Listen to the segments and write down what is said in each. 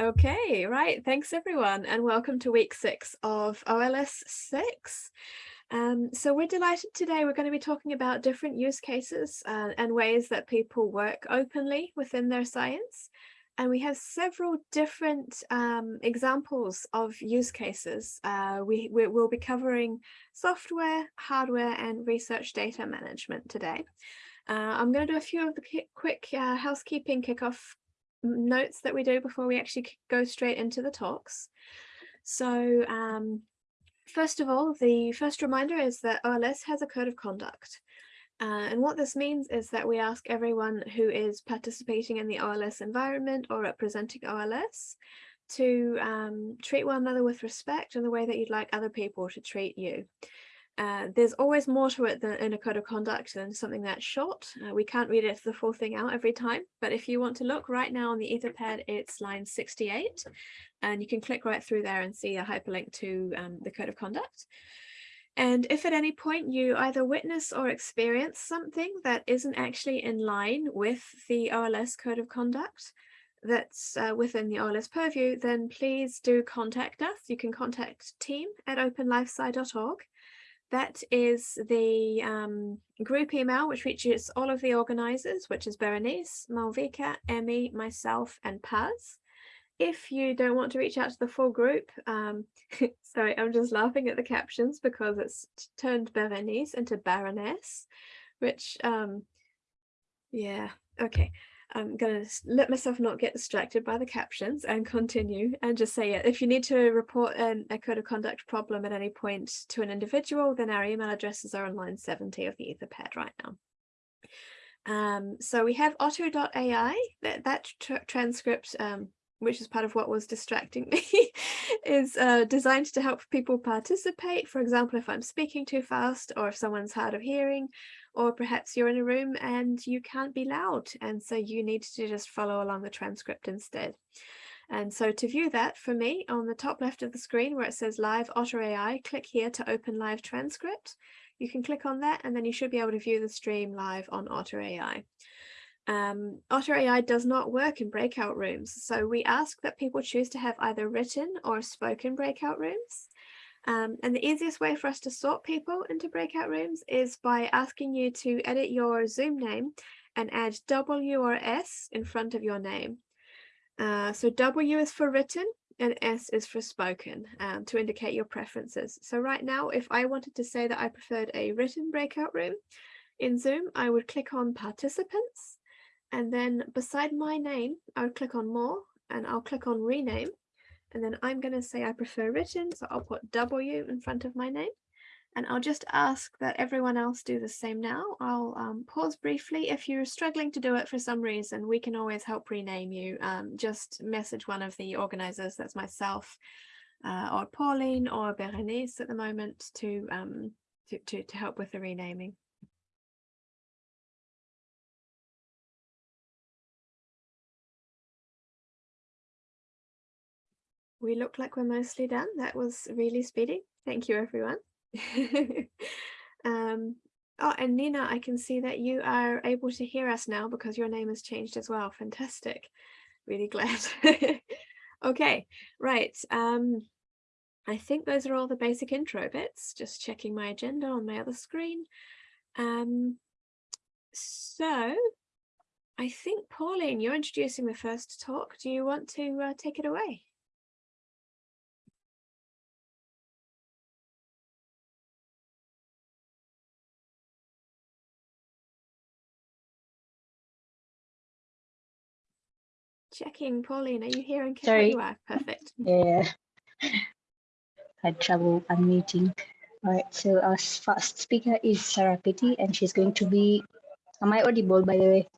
Okay, right. Thanks everyone and welcome to week six of OLS 6. Um, so we're delighted today we're going to be talking about different use cases uh, and ways that people work openly within their science. And we have several different um, examples of use cases. Uh, we, we will be covering software, hardware and research data management today. Uh, I'm going to do a few of the quick uh, housekeeping kickoff notes that we do before we actually go straight into the talks. So um, first of all, the first reminder is that OLS has a code of conduct. Uh, and what this means is that we ask everyone who is participating in the OLS environment or representing OLS to um, treat one another with respect in the way that you'd like other people to treat you. Uh, there's always more to it than in a code of conduct than something that's short. Uh, we can't read it the full thing out every time, but if you want to look right now on the Etherpad, it's line 68, and you can click right through there and see a hyperlink to um, the code of conduct. And if at any point you either witness or experience something that isn't actually in line with the OLS code of conduct, that's uh, within the OLS purview, then please do contact us. You can contact team at openlifesci.org that is the um, group email, which reaches all of the organizers, which is Berenice, Malvika, Emmy, myself, and Paz. If you don't want to reach out to the full group, um, sorry, I'm just laughing at the captions because it's turned Berenice into Baroness, which, um, yeah, okay. I'm going to let myself not get distracted by the captions and continue and just say it. If you need to report an, a code of conduct problem at any point to an individual, then our email addresses are on line 70 of the Etherpad right now. Um, so we have otter.ai, that, that tra transcript, um, which is part of what was distracting me, is uh, designed to help people participate. For example, if I'm speaking too fast or if someone's hard of hearing, or perhaps you're in a room and you can't be loud and so you need to just follow along the transcript instead. And so to view that for me on the top left of the screen where it says live Otter AI, click here to open live transcript. You can click on that and then you should be able to view the stream live on Otter AI. Um, Otter AI does not work in breakout rooms, so we ask that people choose to have either written or spoken breakout rooms. Um, and the easiest way for us to sort people into breakout rooms is by asking you to edit your Zoom name and add W or S in front of your name. Uh, so W is for written and S is for spoken um, to indicate your preferences. So right now, if I wanted to say that I preferred a written breakout room in Zoom, I would click on participants and then beside my name, I would click on more and I'll click on rename and then I'm going to say I prefer written, so I'll put W in front of my name. And I'll just ask that everyone else do the same now. I'll um, pause briefly. If you're struggling to do it for some reason, we can always help rename you. Um, just message one of the organizers, that's myself, uh, or Pauline or Berenice at the moment to, um, to, to, to help with the renaming. We look like we're mostly done. That was really speedy. Thank you, everyone. um, oh, and Nina, I can see that you are able to hear us now because your name has changed as well. Fantastic. Really glad. okay, right. Um, I think those are all the basic intro bits. Just checking my agenda on my other screen. Um, so I think, Pauline, you're introducing the first talk. Do you want to uh, take it away? Checking, Pauline, are you here? And Sorry. You are perfect. Yeah, had trouble unmuting. All right, so our first speaker is Sara Petti, and she's going to be. Am I audible, by the way?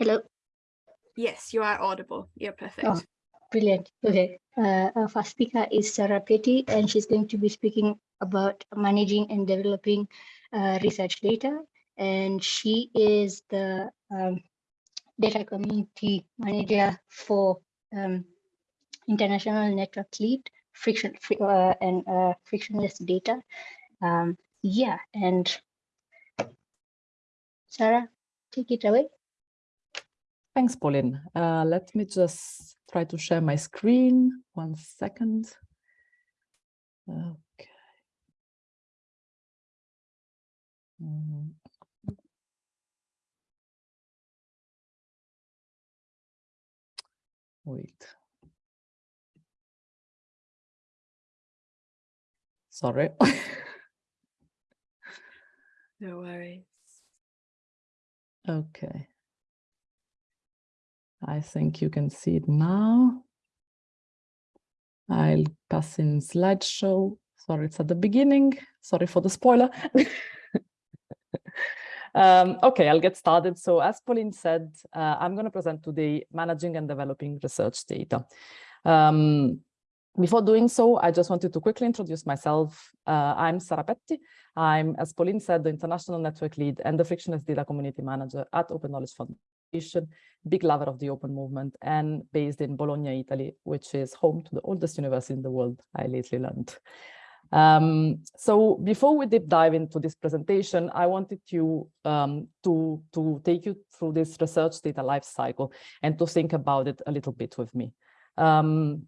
Hello. Yes, you are audible. You're perfect. Oh, brilliant. Okay. Uh, our first speaker is Sara Petti, and she's going to be speaking about managing and developing uh, research data and she is the um, data community manager for um, international network lead friction uh, and uh, frictionless data um, yeah and sarah take it away Thanks, Pauline. Uh, let me just try to share my screen. One second. Okay. Mm -hmm. Wait. Sorry. no worries. Okay. I think you can see it now. I'll pass in slideshow. Sorry, it's at the beginning. Sorry for the spoiler. um, okay, I'll get started. So as Pauline said, uh, I'm going to present today managing and developing research data. Um, before doing so, I just wanted to quickly introduce myself. Uh, I'm Sara Petti. I'm, as Pauline said, the International Network Lead and the Frictionless Data Community Manager at Open Knowledge Foundation, big lover of the open movement and based in Bologna, Italy, which is home to the oldest university in the world, I lately learned. Um, so before we deep dive into this presentation, I wanted um, to, to take you through this research data life cycle and to think about it a little bit with me. Um,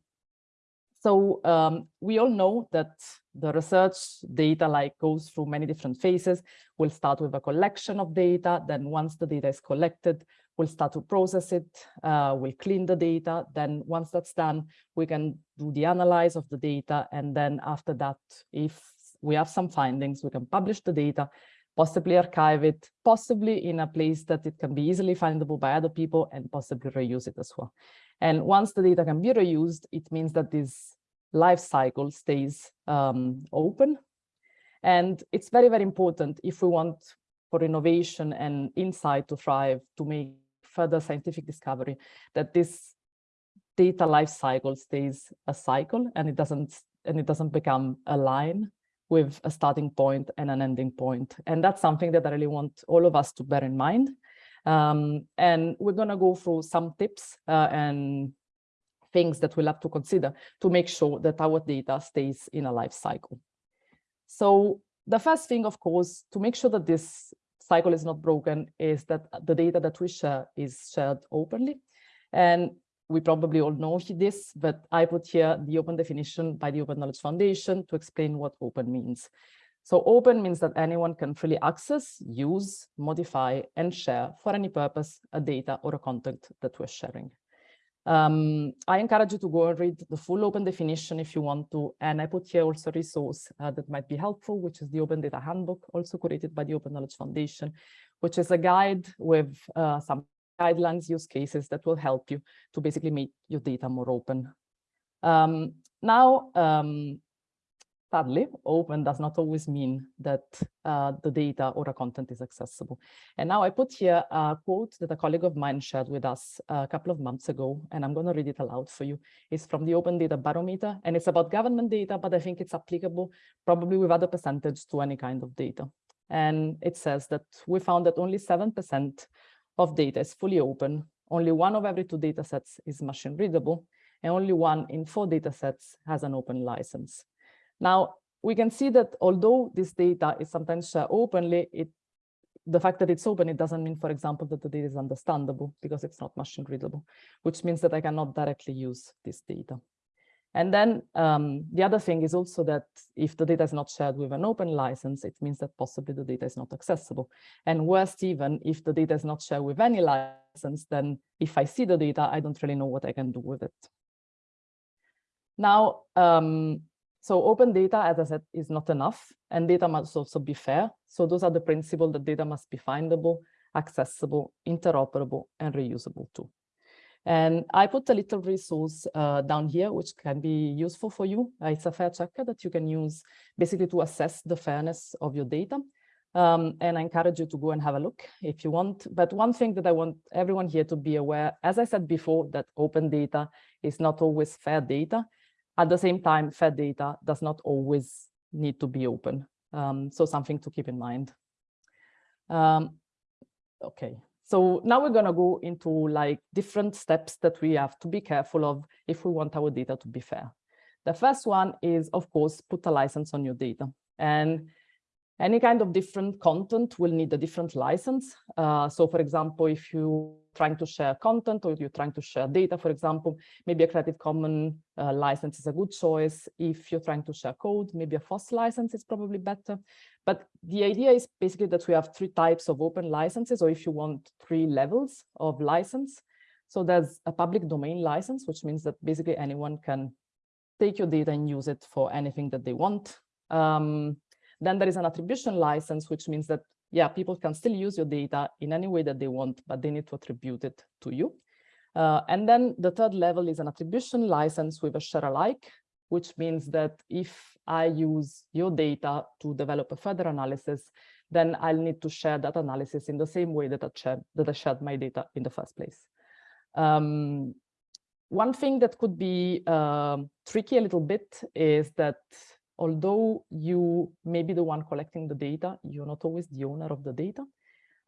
so um, we all know that the research data like goes through many different phases. We'll start with a collection of data. Then once the data is collected, we'll start to process it. Uh, we'll clean the data. Then once that's done, we can do the analyze of the data. And then after that, if we have some findings, we can publish the data, possibly archive it, possibly in a place that it can be easily findable by other people and possibly reuse it as well. And once the data can be reused, it means that this life cycle stays um, open. And it's very, very important if we want for innovation and insight to thrive, to make further scientific discovery, that this data life cycle stays a cycle and it doesn't and it doesn't become a line with a starting point and an ending point. And that's something that I really want all of us to bear in mind um, and we're going to go through some tips uh, and things that we'll have to consider to make sure that our data stays in a life cycle. So the first thing, of course, to make sure that this cycle is not broken is that the data that we share is shared openly. And we probably all know this, but I put here the open definition by the Open Knowledge Foundation to explain what open means. So open means that anyone can freely access, use, modify, and share for any purpose a data or a content that we're sharing. Um, I encourage you to go and read the full open definition if you want to, and I put here also a resource uh, that might be helpful, which is the Open Data Handbook, also created by the Open Knowledge Foundation, which is a guide with uh, some guidelines, use cases that will help you to basically make your data more open. Um, now, um, Sadly, open does not always mean that uh, the data or the content is accessible. And now I put here a quote that a colleague of mine shared with us a couple of months ago, and I'm going to read it aloud for you. It's from the Open Data Barometer, and it's about government data, but I think it's applicable probably with other percentage to any kind of data. And it says that we found that only 7% of data is fully open, only one of every two data sets is machine readable, and only one in four data sets has an open license. Now, we can see that although this data is sometimes shared openly, it, the fact that it's open, it doesn't mean, for example, that the data is understandable because it's not machine readable, which means that I cannot directly use this data. And then um, the other thing is also that if the data is not shared with an open license, it means that possibly the data is not accessible. And worst even, if the data is not shared with any license, then if I see the data, I don't really know what I can do with it. Now, um, so open data, as I said, is not enough, and data must also be fair. So those are the principles that data must be findable, accessible, interoperable, and reusable too. And I put a little resource uh, down here, which can be useful for you. Uh, it's a fair checker that you can use basically to assess the fairness of your data. Um, and I encourage you to go and have a look if you want. But one thing that I want everyone here to be aware, as I said before, that open data is not always fair data. At the same time, fair data does not always need to be open. Um, so something to keep in mind. Um, okay, so now we're going to go into like different steps that we have to be careful of if we want our data to be fair. The first one is, of course, put a license on your data. And any kind of different content will need a different license. Uh, so for example, if you're trying to share content or you're trying to share data, for example, maybe a Creative Commons uh, license is a good choice. If you're trying to share code, maybe a FOSS license is probably better. But the idea is basically that we have three types of open licenses, or if you want three levels of license. So there's a public domain license, which means that basically anyone can take your data and use it for anything that they want. Um, then there is an attribution license, which means that, yeah, people can still use your data in any way that they want, but they need to attribute it to you. Uh, and then the third level is an attribution license with a share alike, which means that if I use your data to develop a further analysis, then I'll need to share that analysis in the same way that I shared, that I shared my data in the first place. Um, one thing that could be uh, tricky a little bit is that although you may be the one collecting the data, you're not always the owner of the data.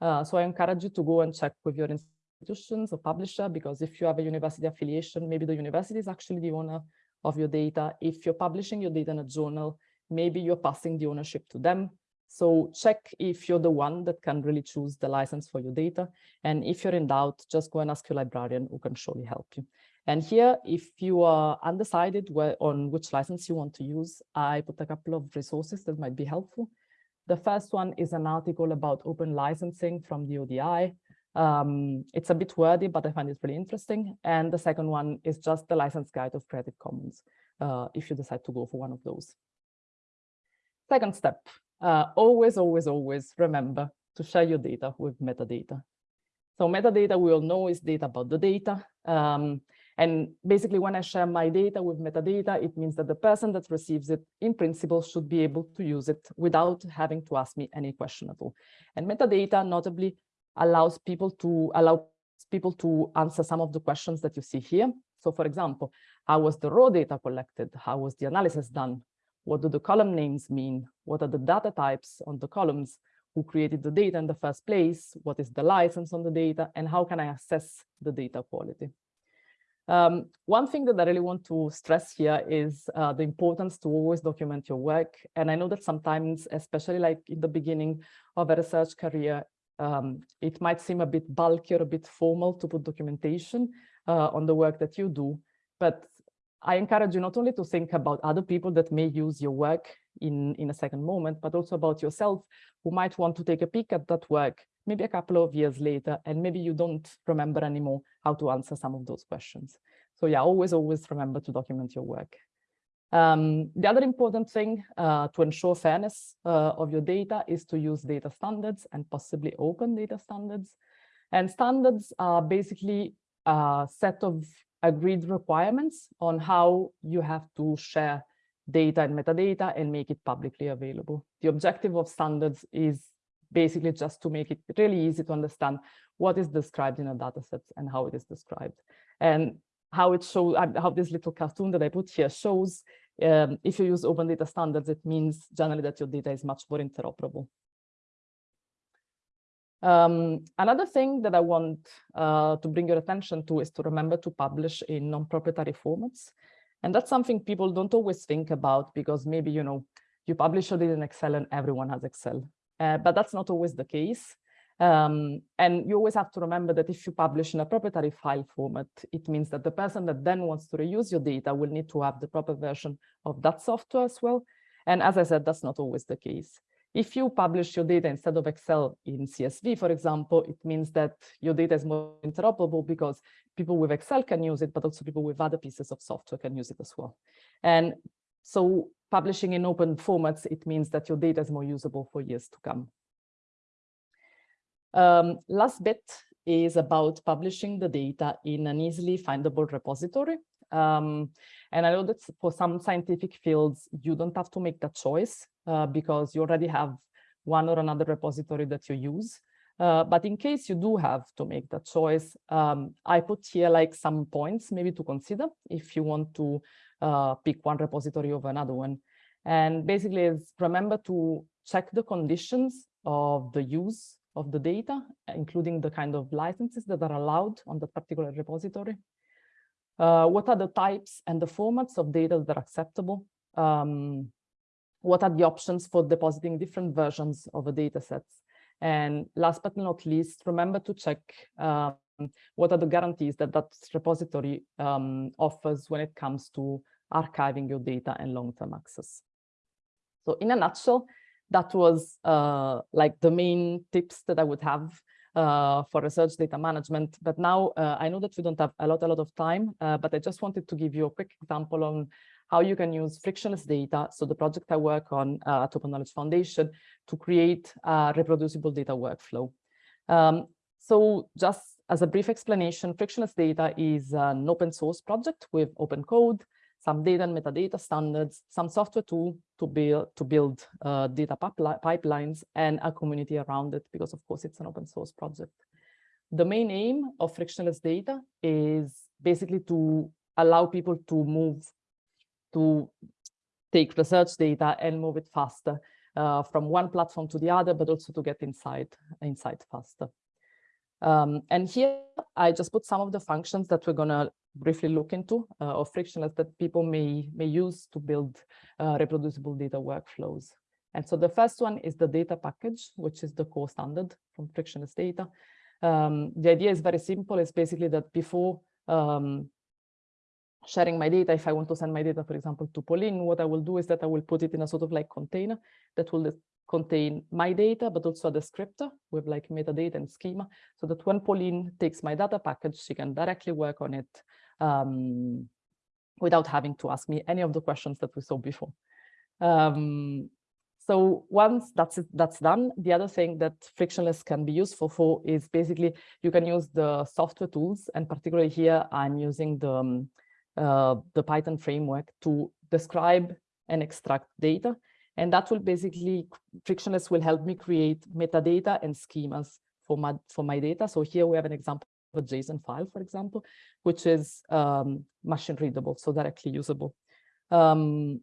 Uh, so I encourage you to go and check with your institutions or publisher, because if you have a university affiliation, maybe the university is actually the owner of your data. If you're publishing your data in a journal, maybe you're passing the ownership to them. So check if you're the one that can really choose the license for your data. And if you're in doubt, just go and ask your librarian who can surely help you. And here, if you are undecided where, on which license you want to use, I put a couple of resources that might be helpful. The first one is an article about open licensing from the ODI. Um, it's a bit wordy, but I find it really interesting. And the second one is just the license guide of Creative Commons, uh, if you decide to go for one of those. Second step, uh, always, always, always remember to share your data with metadata. So metadata we all know is data about the data. Um, and basically, when I share my data with metadata, it means that the person that receives it, in principle, should be able to use it without having to ask me any question at all. And metadata notably allows people to allow people to answer some of the questions that you see here. So for example, how was the raw data collected? How was the analysis done? What do the column names mean? What are the data types on the columns? Who created the data in the first place? What is the license on the data? And how can I assess the data quality? Um, one thing that I really want to stress here is uh, the importance to always document your work. And I know that sometimes, especially like in the beginning of a research career, um, it might seem a bit bulky or a bit formal to put documentation uh, on the work that you do. But I encourage you not only to think about other people that may use your work in, in a second moment, but also about yourself who might want to take a peek at that work maybe a couple of years later, and maybe you don't remember anymore how to answer some of those questions. So yeah, always, always remember to document your work. Um, the other important thing uh, to ensure fairness uh, of your data is to use data standards and possibly open data standards. And standards are basically a set of agreed requirements on how you have to share data and metadata and make it publicly available. The objective of standards is basically just to make it really easy to understand what is described in a data set and how it is described. And how it shows, how this little cartoon that I put here shows, um, if you use open data standards, it means generally that your data is much more interoperable. Um, another thing that I want uh, to bring your attention to is to remember to publish in non-proprietary formats. And that's something people don't always think about because maybe, you know, you publish it in Excel and everyone has Excel. Uh, but that's not always the case. Um, and you always have to remember that if you publish in a proprietary file format, it means that the person that then wants to reuse your data will need to have the proper version of that software as well. And as I said, that's not always the case. If you publish your data instead of Excel in CSV, for example, it means that your data is more interoperable because people with Excel can use it, but also people with other pieces of software can use it as well. And so publishing in open formats, it means that your data is more usable for years to come. Um, last bit is about publishing the data in an easily findable repository. Um, and I know that for some scientific fields, you don't have to make that choice uh, because you already have one or another repository that you use. Uh, but in case you do have to make that choice, um, I put here like some points maybe to consider if you want to uh, pick one repository over another one. And basically is remember to check the conditions of the use of the data, including the kind of licenses that are allowed on that particular repository. Uh, what are the types and the formats of data that are acceptable? Um, what are the options for depositing different versions of a data sets? And last but not least, remember to check uh, what are the guarantees that that repository um, offers when it comes to archiving your data and long-term access. So in a nutshell, that was uh, like the main tips that I would have uh, for research data management. But now uh, I know that we don't have a lot, a lot of time, uh, but I just wanted to give you a quick example on how you can use frictionless data. So the project I work on uh, at Open Knowledge Foundation to create a reproducible data workflow. Um, so just as a brief explanation, frictionless data is an open source project with open code, some data and metadata standards, some software tool to build to build uh, data pipelines and a community around it, because of course it's an open source project. The main aim of frictionless data is basically to allow people to move, to take research data and move it faster uh, from one platform to the other, but also to get inside, inside faster. Um, and here I just put some of the functions that we're going to briefly look into uh, or frictionless that people may, may use to build uh, reproducible data workflows. And so the first one is the data package, which is the core standard from frictionless data. Um, the idea is very simple. It's basically that before um, sharing my data, if I want to send my data, for example, to Pauline, what I will do is that I will put it in a sort of like container that will contain my data, but also a descriptor with like metadata and schema, so that when Pauline takes my data package, she can directly work on it um, without having to ask me any of the questions that we saw before. Um, so once that's that's done, the other thing that frictionless can be useful for is basically you can use the software tools, and particularly here I'm using the um, uh, the Python framework to describe and extract data and that will basically, frictionless will help me create metadata and schemas for my, for my data. So here we have an example of a JSON file, for example, which is um, machine readable, so directly usable. Um,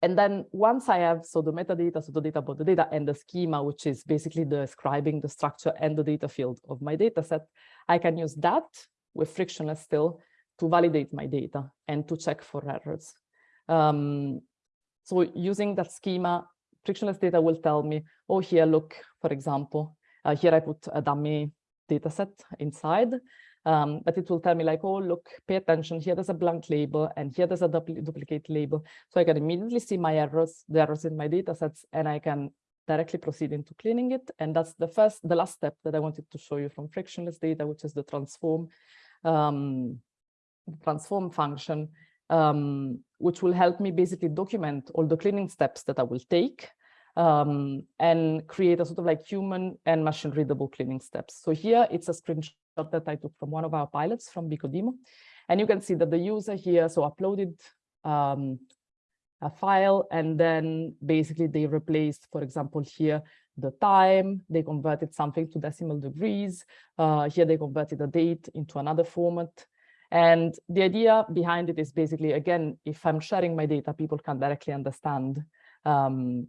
and then once I have, so the metadata, so the data about the data and the schema, which is basically describing the structure and the data field of my data set, I can use that with frictionless still to validate my data and to check for errors. Um, so using that schema, frictionless data will tell me, oh, here, look, for example, uh, here I put a dummy data set inside, um, but it will tell me like, oh, look, pay attention, here there's a blank label and here there's a dupl duplicate label. So I can immediately see my errors, the errors in my data sets, and I can directly proceed into cleaning it. And that's the first, the last step that I wanted to show you from frictionless data, which is the transform, um, transform function um, which will help me basically document all the cleaning steps that I will take um, and create a sort of like human and machine readable cleaning steps. So here it's a screenshot that I took from one of our pilots from BCO-DMO. And you can see that the user here so uploaded um, a file and then basically they replaced, for example, here the time, they converted something to decimal degrees. Uh, here they converted a date into another format. And the idea behind it is basically, again, if I'm sharing my data, people can directly understand um,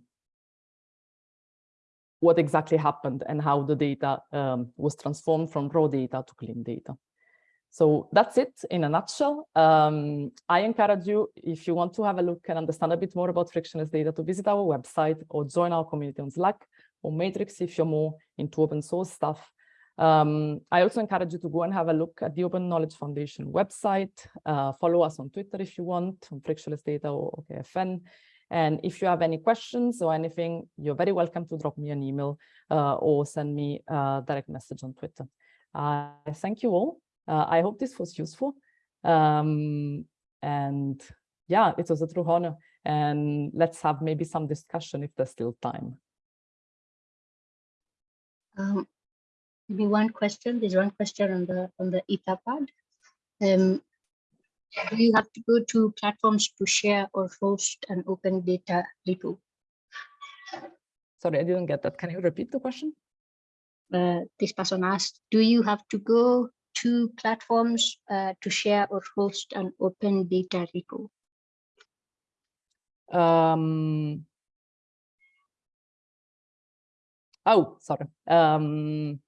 what exactly happened and how the data um, was transformed from raw data to clean data. So that's it in a nutshell. Um, I encourage you, if you want to have a look and understand a bit more about frictionless data, to visit our website or join our community on Slack or Matrix if you're more into open source stuff. Um, I also encourage you to go and have a look at the Open Knowledge Foundation website. Uh, follow us on Twitter if you want, on Frictionless Data or OKFN. And if you have any questions or anything, you're very welcome to drop me an email uh, or send me a direct message on Twitter. Uh, thank you all. Uh, I hope this was useful. Um, and yeah, it was a true honor. And let's have maybe some discussion if there's still time. Um, maybe one question. There's one question on the on the Etherpad. Um, do you have to go to platforms to share or host an open data repo? Sorry, I didn't get that. Can you repeat the question? Uh, this person asked, do you have to go to platforms uh, to share or host an open data repo? Um, oh, sorry. Um,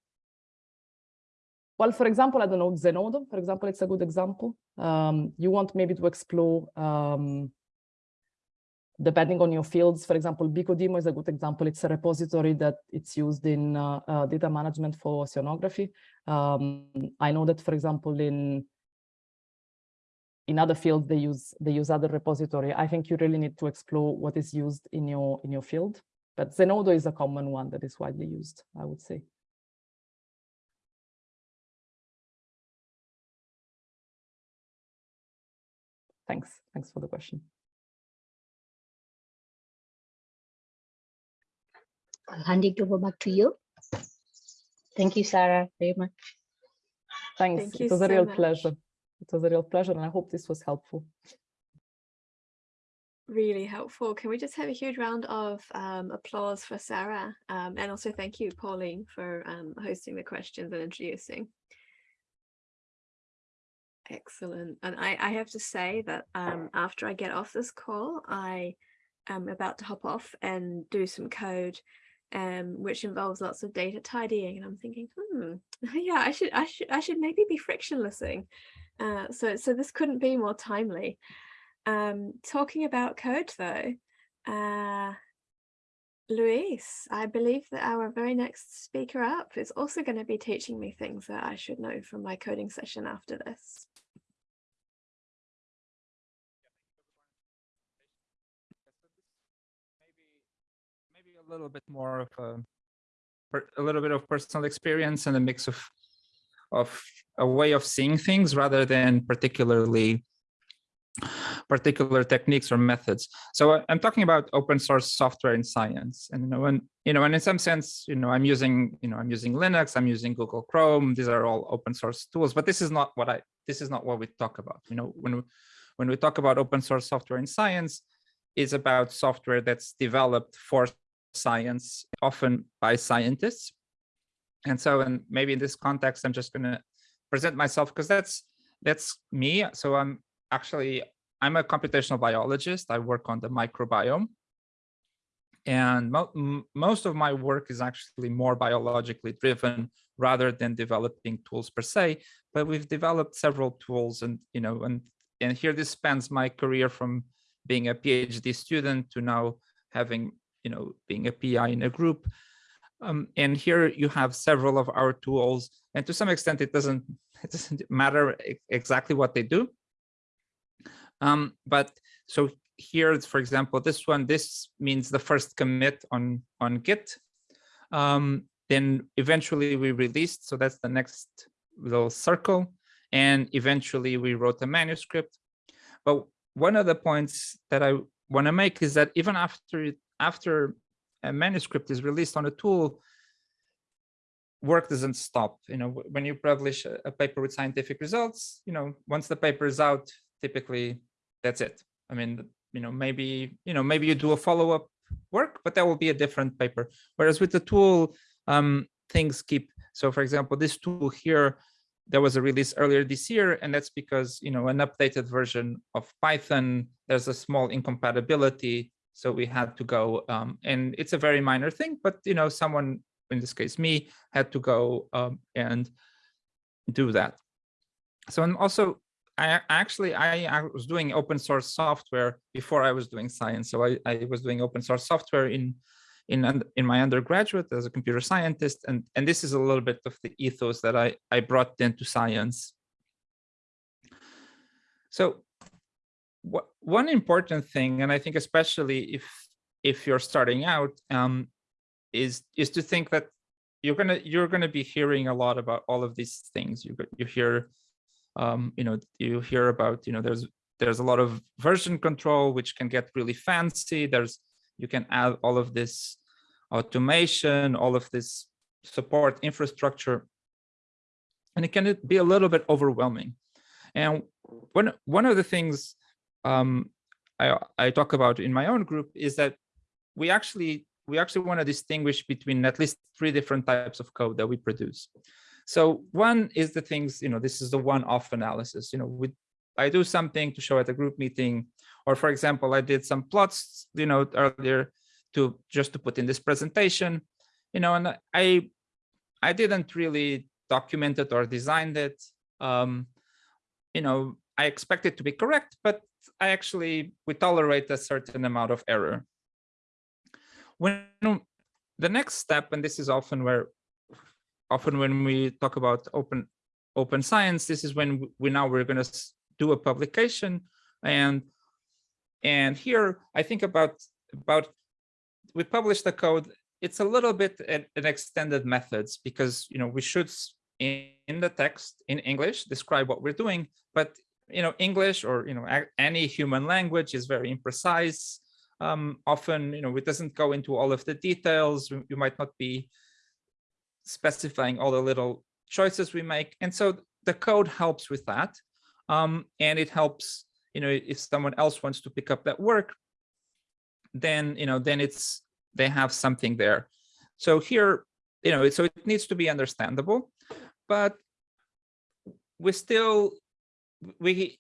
well, for example, I don't know, Zenodo, for example, it's a good example. Um, you want maybe to explore um, depending on your fields, for example, BCO-DMO is a good example. It's a repository that it's used in uh, uh, data management for oceanography. Um, I know that, for example, in in other fields they use they use other repository. I think you really need to explore what is used in your in your field. But Zenodo is a common one that is widely used, I would say. Thanks. Thanks for the question. I'll hand it over back to you. Thank you, Sarah, very much. Thanks. Thank it you was a real much. pleasure. It was a real pleasure, and I hope this was helpful. Really helpful. Can we just have a huge round of um, applause for Sarah? Um, and also thank you, Pauline, for um, hosting the questions and introducing. Excellent. And I, I have to say that um, after I get off this call, I am about to hop off and do some code, um, which involves lots of data tidying. And I'm thinking, hmm, yeah, I should, I should, I should maybe be frictionlessing. Uh, so, so this couldn't be more timely. Um, talking about code though, uh, Luis, I believe that our very next speaker up is also going to be teaching me things that I should know from my coding session after this. A little bit more of a a little bit of personal experience and a mix of of a way of seeing things rather than particularly particular techniques or methods. So I- I'm talking about open source software in science, and you know, and you know, and in some sense, you know, I'm using, you know, I'm using Linux, I'm using Google Chrome. These are all open source tools, but this is not what I, this is not what we talk about. You know, when we, when we talk about open source software in science, is about software that's developed for science, often by scientists. And so, and maybe in this context, I'm just going to present myself because that's that's me. So I'm actually I'm a computational biologist. I work on the microbiome, and mo most of my work is actually more biologically driven rather than developing tools per se. But we've developed several tools, and you know, and and here this spans my career from being a PhD student to now having you know being a PI in a group. Um, and here you have several of our tools, and to some extent, it doesn't it doesn't matter exactly what they do. Um, but so here, for example, this one, this means the first commit on on Git. Um, then eventually we released, so that's the next little circle, and eventually we wrote a manuscript. But one of the points that I want to make is that even after after a manuscript is released on a tool, work doesn't stop. You know, when you publish a, paper with scientific results, you know, once the paper is out, typically that's it. I mean, you know, maybe, you know, maybe you do a follow-up work, but that will be a different paper. Whereas with the tool, um, things keep. So for example, this tool here, there was a release earlier this year, and that's because, you know, an updated version of Python, there's a small incompatibility. So we had to go, um, and it's a very minor thing, but, you know, someone, in this case, me, had to go um, and do that. So, and also I actually I, I was doing open source software before I was doing science. So I, I was doing open source software in in in my undergraduate as a computer scientist, and and this is a little bit of the ethos that I I brought into science. So what one important thing, and I think especially if if you're starting out, um, is is to think that you're gonna you're gonna be hearing a lot about all of these things. You you hear um, you know, you hear about, you know, there's there's a lot of version control which can get really fancy. There's you can add all of this automation, all of this support infrastructure, and it can be a little bit overwhelming. And one one of the things um, I I talk about in my own group is that we actually we actually want to distinguish between at least three different types of code that we produce. So one is the things, you know, this is the one-off analysis. You know, we, I do something to show at a group meeting, or for example, I did some plots, you know, earlier to just to put in this presentation, you know, and I, I didn't really document it or designed it. Um, you know, I expect it to be correct, but actually, we tolerate a certain amount of error. When the next step, and this is often where, often when we talk about open, open science, this is when we now we're going to do a publication. And, and here I think about, about, we publish the code. It's a little bit an, an extended methods because, you know, we should in, in the text in English describe what we're doing, but you know, English or, you know, any human language is very imprecise. Um, often, you know, it doesn't go into all of the details. You might not be specifying all the little choices we make. And so the code helps with that. Um, and it helps, you know, if someone else wants to pick up that work, then, you know, then it's, they have something there. So here, you know, so it needs to be understandable, but we still we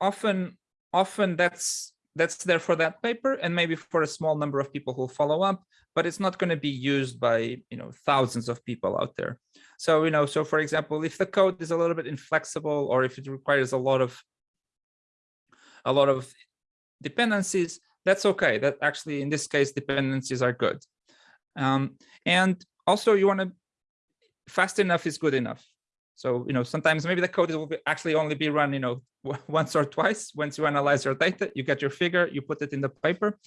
often often that's that's there for that paper and maybe for a small number of people who follow up but it's not going to be used by you know thousands of people out there. So you know so for example if the code is a little bit inflexible or if it requires a lot of a lot of dependencies that's okay. That actually in this case dependencies are good. Um, and also you want to fast enough is good enough so, you know, sometimes maybe the code will actually only be run, you know, once or twice. Once you analyze your data, you get your figure, you put it in the paper.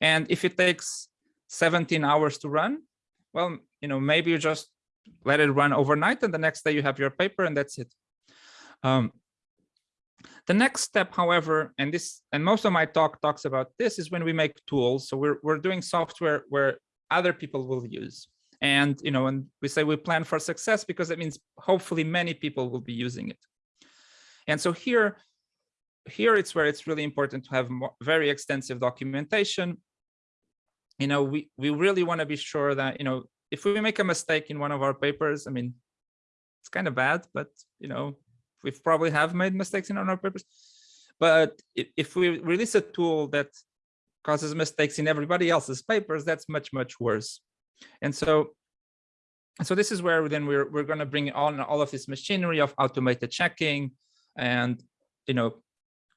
And if it takes 17 hours to run, well, you know, maybe you just let it run overnight and the next day you have your paper and that's it. Um, the next step, however, and this and most of my talk talks about this is when we make tools. So we're, we're doing software where other people will use. And, you know, and we say we plan for success because it means hopefully many people will be using it. And so here, here it's where it's really important to have very extensive documentation. You know, we, we really want to be sure that, you know, if we make a mistake in one of our papers, I mean, it's kind of bad, but, you know, we probably have made mistakes in our papers. But if we release a tool that causes mistakes in everybody else's papers, that's much, much worse. And so, so this is where then we're, we're going to bring on all of this machinery of automated checking and, you know,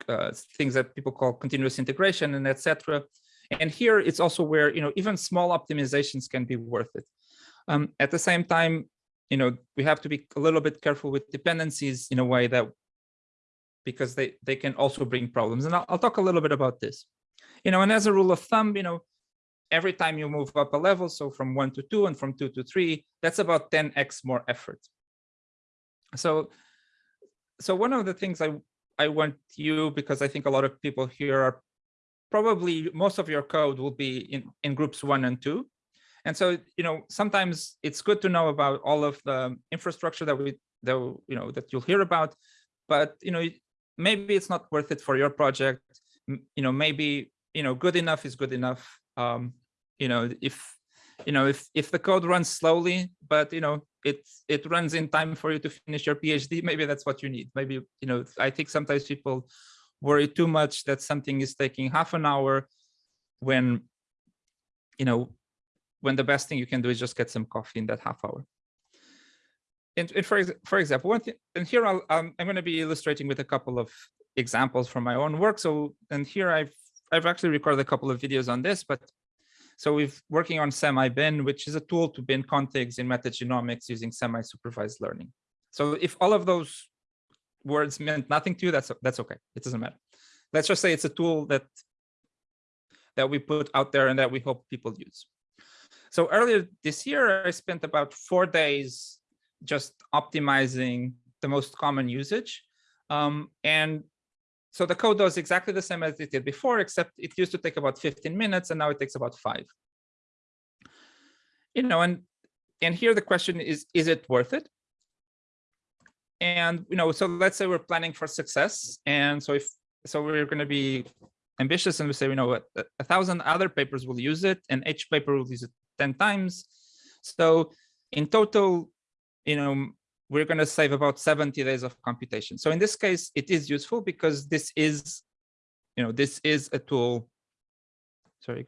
uh, things that people call continuous integration and etc. And here it's also where, you know, even small optimizations can be worth it. Um, at the same time, you know, we have to be a little bit careful with dependencies in a way that because they, they can also bring problems. And I'll, I'll talk a little bit about this. You know, and as a rule of thumb, you know, every time you move up a level, so from one to two and from two to three, that's about 10x more effort. So, so one of the things I, I want you, because I think a lot of people here are probably most of your code will be in, in groups one and two. And so, you know, sometimes it's good to know about all of the infrastructure that we, that, you know, that you'll hear about, but, you know, maybe it's not worth it for your project. You know, maybe, you know, good enough is good enough. Um, you know, if you know if if the code runs slowly, but you know it it runs in time for you to finish your PhD, maybe that's what you need. Maybe you know I think sometimes people worry too much that something is taking half an hour when you know when the best thing you can do is just get some coffee in that half hour. And, and for for example, one thing, and here I'll, um, I'm going to be illustrating with a couple of examples from my own work. So, and here I've I've actually recorded a couple of videos on this, but so we're working on SemiBin, which is a tool to bin contigs in metagenomics using semi-supervised learning. So if all of those words meant nothing to you, that's that's okay. It doesn't matter. Let's just say it's a tool that that we put out there and that we hope people use. So earlier this year, I spent about four days just optimizing the most common usage. Um, and so the code does exactly the same as it did before, except it used to take about 15 minutes and now it takes about five. You know, and and here the question is, is it worth it? And, you know, so let's say we're planning for success. And so if, so we're going to be ambitious and we say, you know what, a, a thousand other papers will use it and each paper will use it 10 times. So in total, you know, we're going to save about 70 days of computation. So in this case, it is useful because this is, you know, this is a tool. Sorry.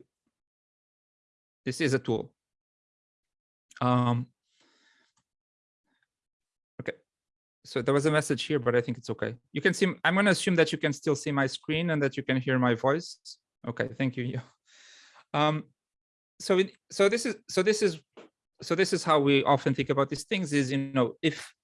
This is a tool. Um, okay. so there was a message here, but I think it's okay. You can see, I'm going to assume that you can still see my screen and that you can hear my voice. Okay, thank you. Um, so, it, so this is, so this is, so this is how we often think about these things is, you know, if,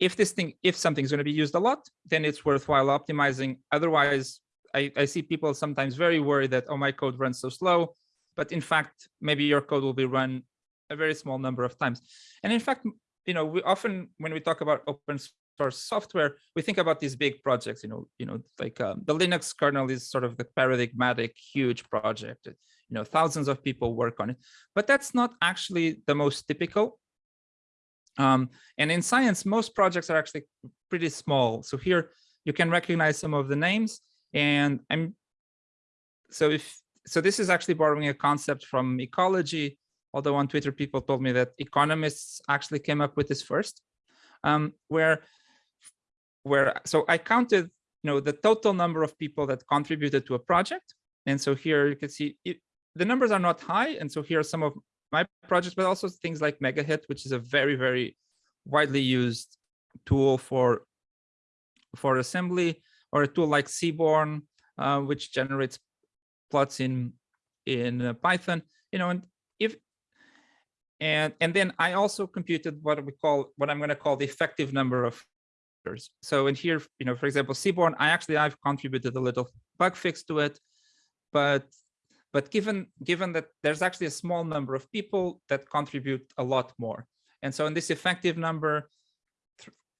if this thing, if something's going to be used a lot, then it's worthwhile optimizing. Otherwise, I, I see people sometimes very worried that, oh, my code runs so slow. But in fact, maybe your code will be run a very small number of times. And in fact, you know, we often, when we talk about open source software, we think about these big projects, you know, you know, like um, the Linux kernel is sort of the paradigmatic huge project, you know, thousands of people work on it, but that's not actually the most typical. Um, and in science, most projects are actually pretty small. So here you can recognize some of the names and I'm, so if, so this is actually borrowing a concept from ecology, although on Twitter, people told me that economists actually came up with this first, um, where where so I counted, you know, the total number of people that contributed to a project. And so here you can see it, the numbers are not high. And so here are some of my projects, but also things like MegaHit, which is a very, very widely used tool for for assembly, or a tool like Seaborn, uh, which generates plots in in uh, Python. You know, and if and and then I also computed what we call what I'm going to call the effective number of so in here, you know, for example, Seaborn, I actually I've contributed a little bug fix to it, but but given given that there's actually a small number of people that contribute a lot more, and so in this effective number,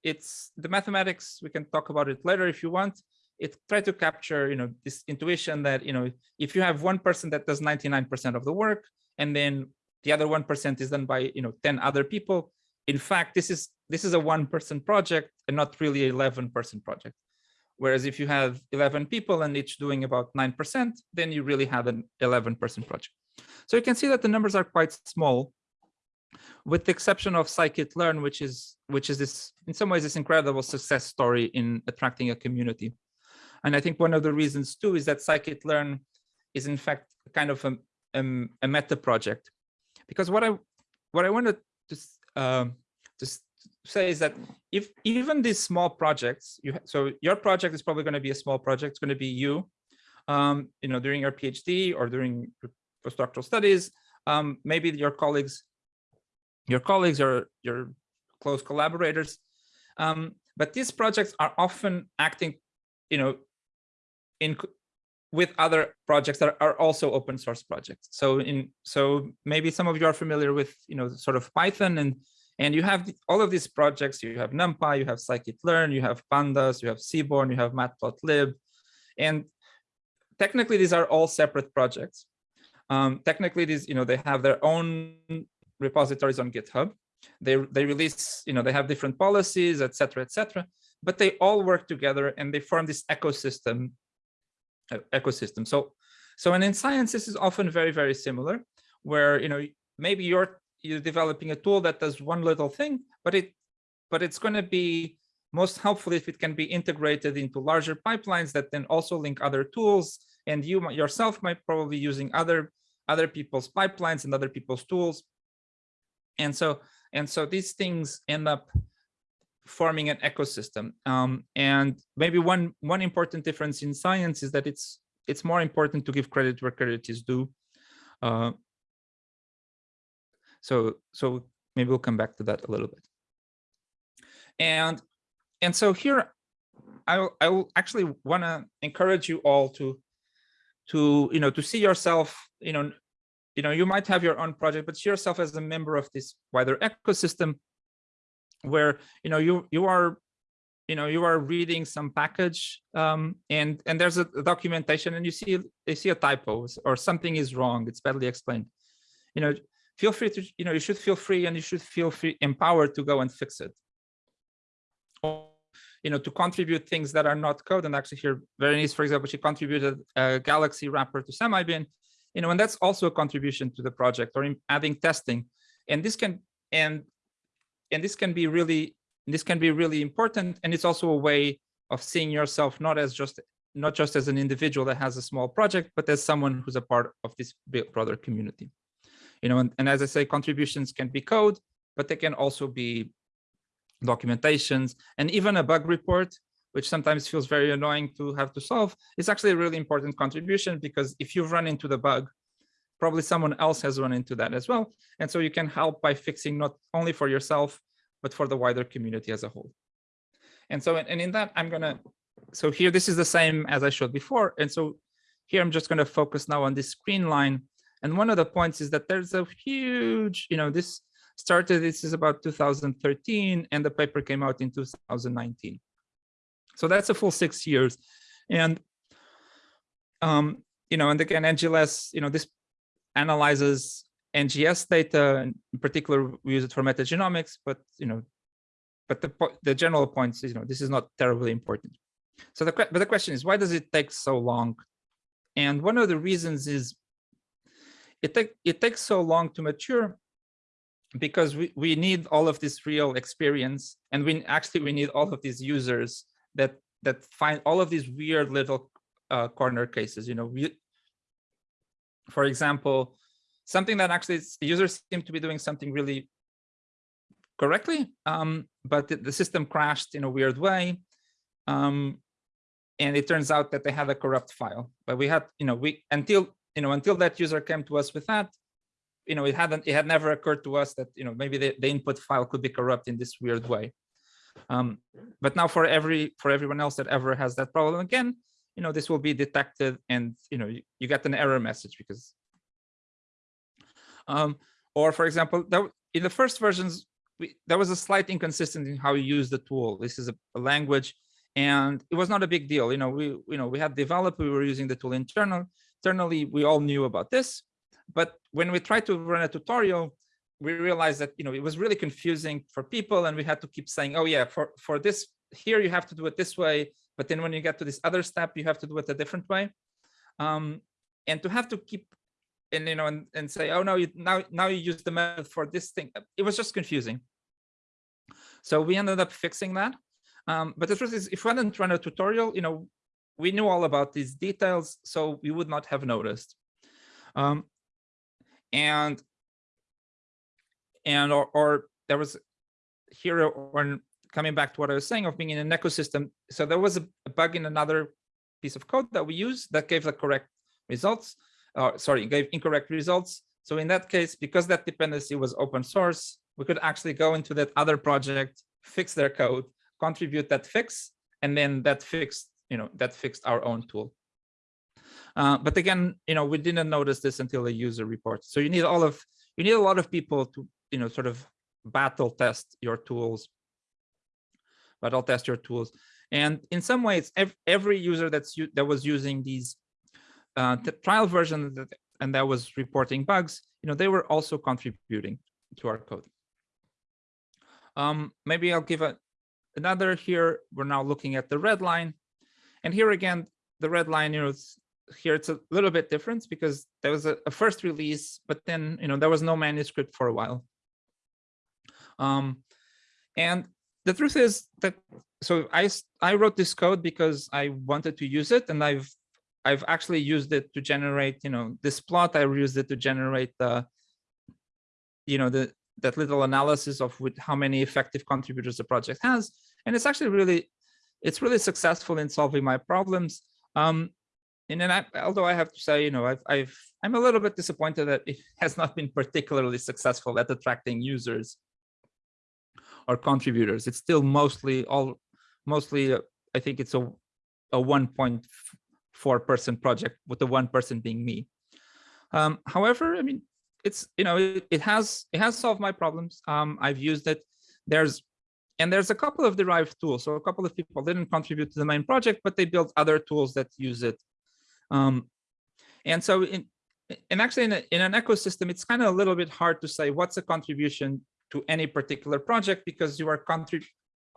it's the mathematics. We can talk about it later if you want. It try to capture, you know, this intuition that you know, if you have one person that does 99% of the work, and then the other one percent is done by you know 10 other people, in fact, this is this is a one person project and not really 11 person project. Whereas if you have 11 people and each doing about 9%, then you really have an 11 person project. So you can see that the numbers are quite small with the exception of scikit-learn, which is which is this in some ways this incredible success story in attracting a community. And I think one of the reasons too is that scikit-learn is in fact kind of a, a, a meta project. Because what I what I wanted to um, to say is that if even these small projects, you so your project is probably going to be a small project. It's going to be you, um, you know, during your PhD or during postdoctoral studies. Um, maybe your colleagues, your colleagues or your close collaborators. Um, but these projects are often acting, you know, in with other projects that are also open source projects. So in so maybe some of you are familiar with, you know, sort of Python and and you have all of these projects, you have NumPy, you have scikit-learn, you have pandas, you have Seaborn, you have matplotlib. And technically, these are all separate projects. Um, technically, these, you know, they have their own repositories on GitHub. They, they release, you know, they have different policies, etc., etc. but they all work together and they form this ecosystem uh, ecosystem. So, so and in science, this is often very, very similar, where, you know, maybe your you're developing a tool that does one little thing, but it but it's going to be most helpful if it can be integrated into larger pipelines that then also link other tools. And you yourself might probably using other other people's pipelines and other people's tools. And so and so these things end up forming an ecosystem. Um, and maybe one one important difference in science is that it's it's more important to give credit where credit is due. Uh, so, so maybe we'll come back to that a little bit. And, and so here, I, I will actually want to encourage you all to, to, you know, to see yourself, you know, you know, you might have your own project, but see yourself as a member of this wider ecosystem where, you know, you, you are you know you are reading some package um, and and there's a documentation and you see you see a typo or something is wrong it's badly explained you know feel free to, you know, you should feel free and you should feel free, empowered to go and fix it. Or, you know, to contribute things that are not code. And actually here, Berenice, for example, she contributed a Galaxy wrapper to SemiBin, you know, and that's also a contribution to the project or adding testing. And this can, and, and this can be really, this can be really important. And it's also a way of seeing yourself not as just not just as an individual that has a small project, but as someone who's a part of this broader community you know, and, and as I say, contributions can be code, but they can also be documentations, and even a bug report, which sometimes feels very annoying to have to solve, is actually a really important contribution because if you've run into the bug, probably someone else has run into that as well. And so you can help by fixing not only for yourself, but for the wider community as a whole. And so, and in that, I'm gonna, so here, this is the same as I showed before. And so here, I'm just gonna focus now on this green line. And one of the points is that there's a huge, you know, this started, this is about 2013, and the paper came out in 2019. So that's a full six years. And, um, you know, and again, NGLess, you know, this analyzes NGS data, in particular, we use it for metagenomics, but, you know, but the, the general point is, you know, this is not terribly important. So the, but the question is, why does it take so long? And one of the reasons is it, take, it takes so long to mature because we, we need all of this real experience and we actually we need all of these users that that find all of these weird little uh, corner cases you know we, for example something that actually users seem to be doing something really correctly um, but the, the, system crashed in a weird way um, and it turns out that they had a corrupt file. But we had you know we until you know until that user came to us with that you know, it hadn't, it had never occurred to us that, you know, maybe the, the input file could be corrupt in this weird way. Um, but now for every, for everyone else that ever has that problem again, you know, this will be detected and, you know, you, you get an error message because, um, or for example, that in the first versions, we, there was a slight inconsistency in how you use the tool. This is a, a language and it was not a big deal. You know, we, you know, we had developed, we were using the tool internal, internally, we all knew about this, but when we tried to run a tutorial, we realized that you know it was really confusing for people, and we had to keep saying, "Oh yeah, for for this here you have to do it this way," but then when you get to this other step, you have to do it a different way. Um, and to have to keep and you know and, and say, "Oh no, you now now you use the method for this thing," it was just confusing. So we ended up fixing that. Um, but the truth is, if we hadn't run a tutorial, you know, we knew all about these details, so we would not have noticed. Um, and and or, or there was here when coming back to what I was saying of being in an ecosystem. So there was a, a bug in another piece of code that we use that gave the correct results. Uh, sorry, gave incorrect results. So in that case, because that dependency was open source, we could actually go into that other project, fix their code, contribute that fix, and then that fixed, you know, that fixed our own tool. Uh, but again, you know, we didn't notice this until the user report. So you need all of, you need a lot of people to, you know, sort of battle test your tools, battle test your tools. And in some ways, every user that's that was using these uh, trial version that, and that was reporting bugs, you know, they were also contributing to our code. Um, maybe I'll give a, another here. We're now looking at the red line. And here again, the red line, you know, here it's a little bit different because there was a, a, first release, but then you know there was no manuscript for a while. Um, and the truth is that so I I wrote this code because I wanted to use it, and I've I've actually used it to generate you know this plot. I used it to generate the you know the that little analysis of with how many effective contributors the project has, and it's actually really it's really successful in solving my problems. Um, and then I, although I have to say, you know, I've, I've, I'm a little bit disappointed that it has not been particularly successful at attracting users or contributors. It's still mostly all, mostly, uh, I think it's a, a 1.4 person project with the one person being me. Um, however, I mean, it's, you know, it, it has, it has solved my problems. Um, I've used it. There's and there's a couple of derived tools. So a couple of people didn't contribute to the main project, but they built other tools that use it um, and so in, and actually in, a, in an ecosystem, it's kind of a little bit hard to say what's a contribution to any particular project because you are contrib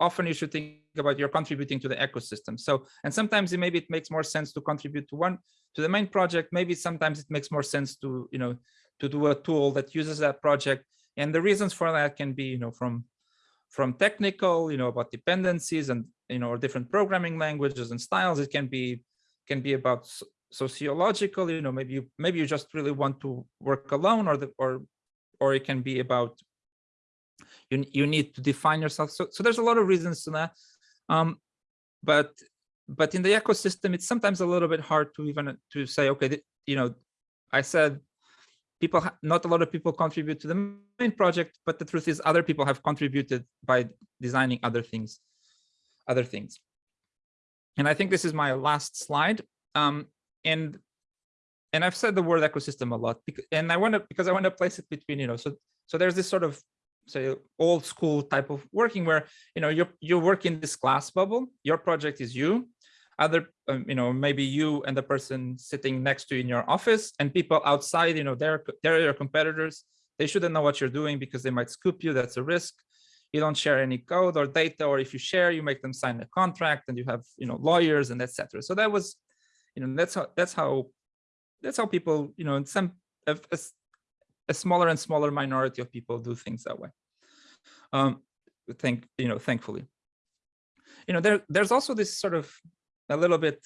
often you should think about you're contributing to the ecosystem. So, and sometimes it, maybe it makes more sense to contribute to one, to the main project. Maybe sometimes it makes more sense to, you know, to do a tool that uses that project. And the reasons for that can be, you know, from, from technical, you know, about dependencies and, you know, or different programming languages and styles. It can be, can be about sociological you know maybe you maybe you just really want to work alone or the or or it can be about you you need to define yourself. So so there's a lot of reasons to that. Um, but but in the ecosystem, it's sometimes a little bit hard to even to say, okay, you know, I said people not a lot of people contribute to the main project but the truth is other people have contributed by designing other things other things. And i think this is my last slide. Um and and i've said the word ecosystem a lot because, and i want to because i want to place it between you know so so there's this sort of say old school type of working where you know you you work in this glass bubble your project is you other um, you know maybe you and the person sitting next to you in your office and people outside you know they're they're your competitors. They shouldn't know what you're doing because they might scoop you. That's a risk. You don't share any code or data or if you share you make them sign a contract and you have you know lawyers and etc so that was you know that's how that's how that's how people you know in some a, a, smaller and smaller minority of people do things that way. Um thank you know thankfully. You know there there's also this sort of a little bit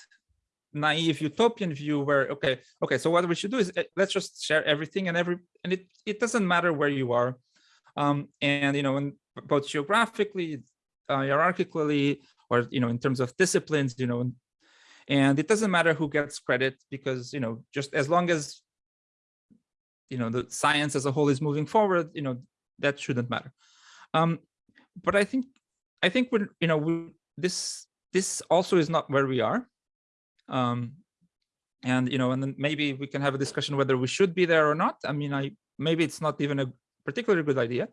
naive utopian view where okay okay so what we should do is eh, let's just share everything and every and it it doesn't matter where you are. Um and you know and both geographically uh, hierarchically or you know in terms of disciplines you know and it doesn't matter who gets credit because you know just as long as you know the science as a whole is moving forward you know that shouldn't matter. Um but i think i think we're you know we, this this also is not where we are. Um, and, you know, and then maybe we can have a discussion whether we should be there or not. I mean, I maybe it's not even a particularly good idea.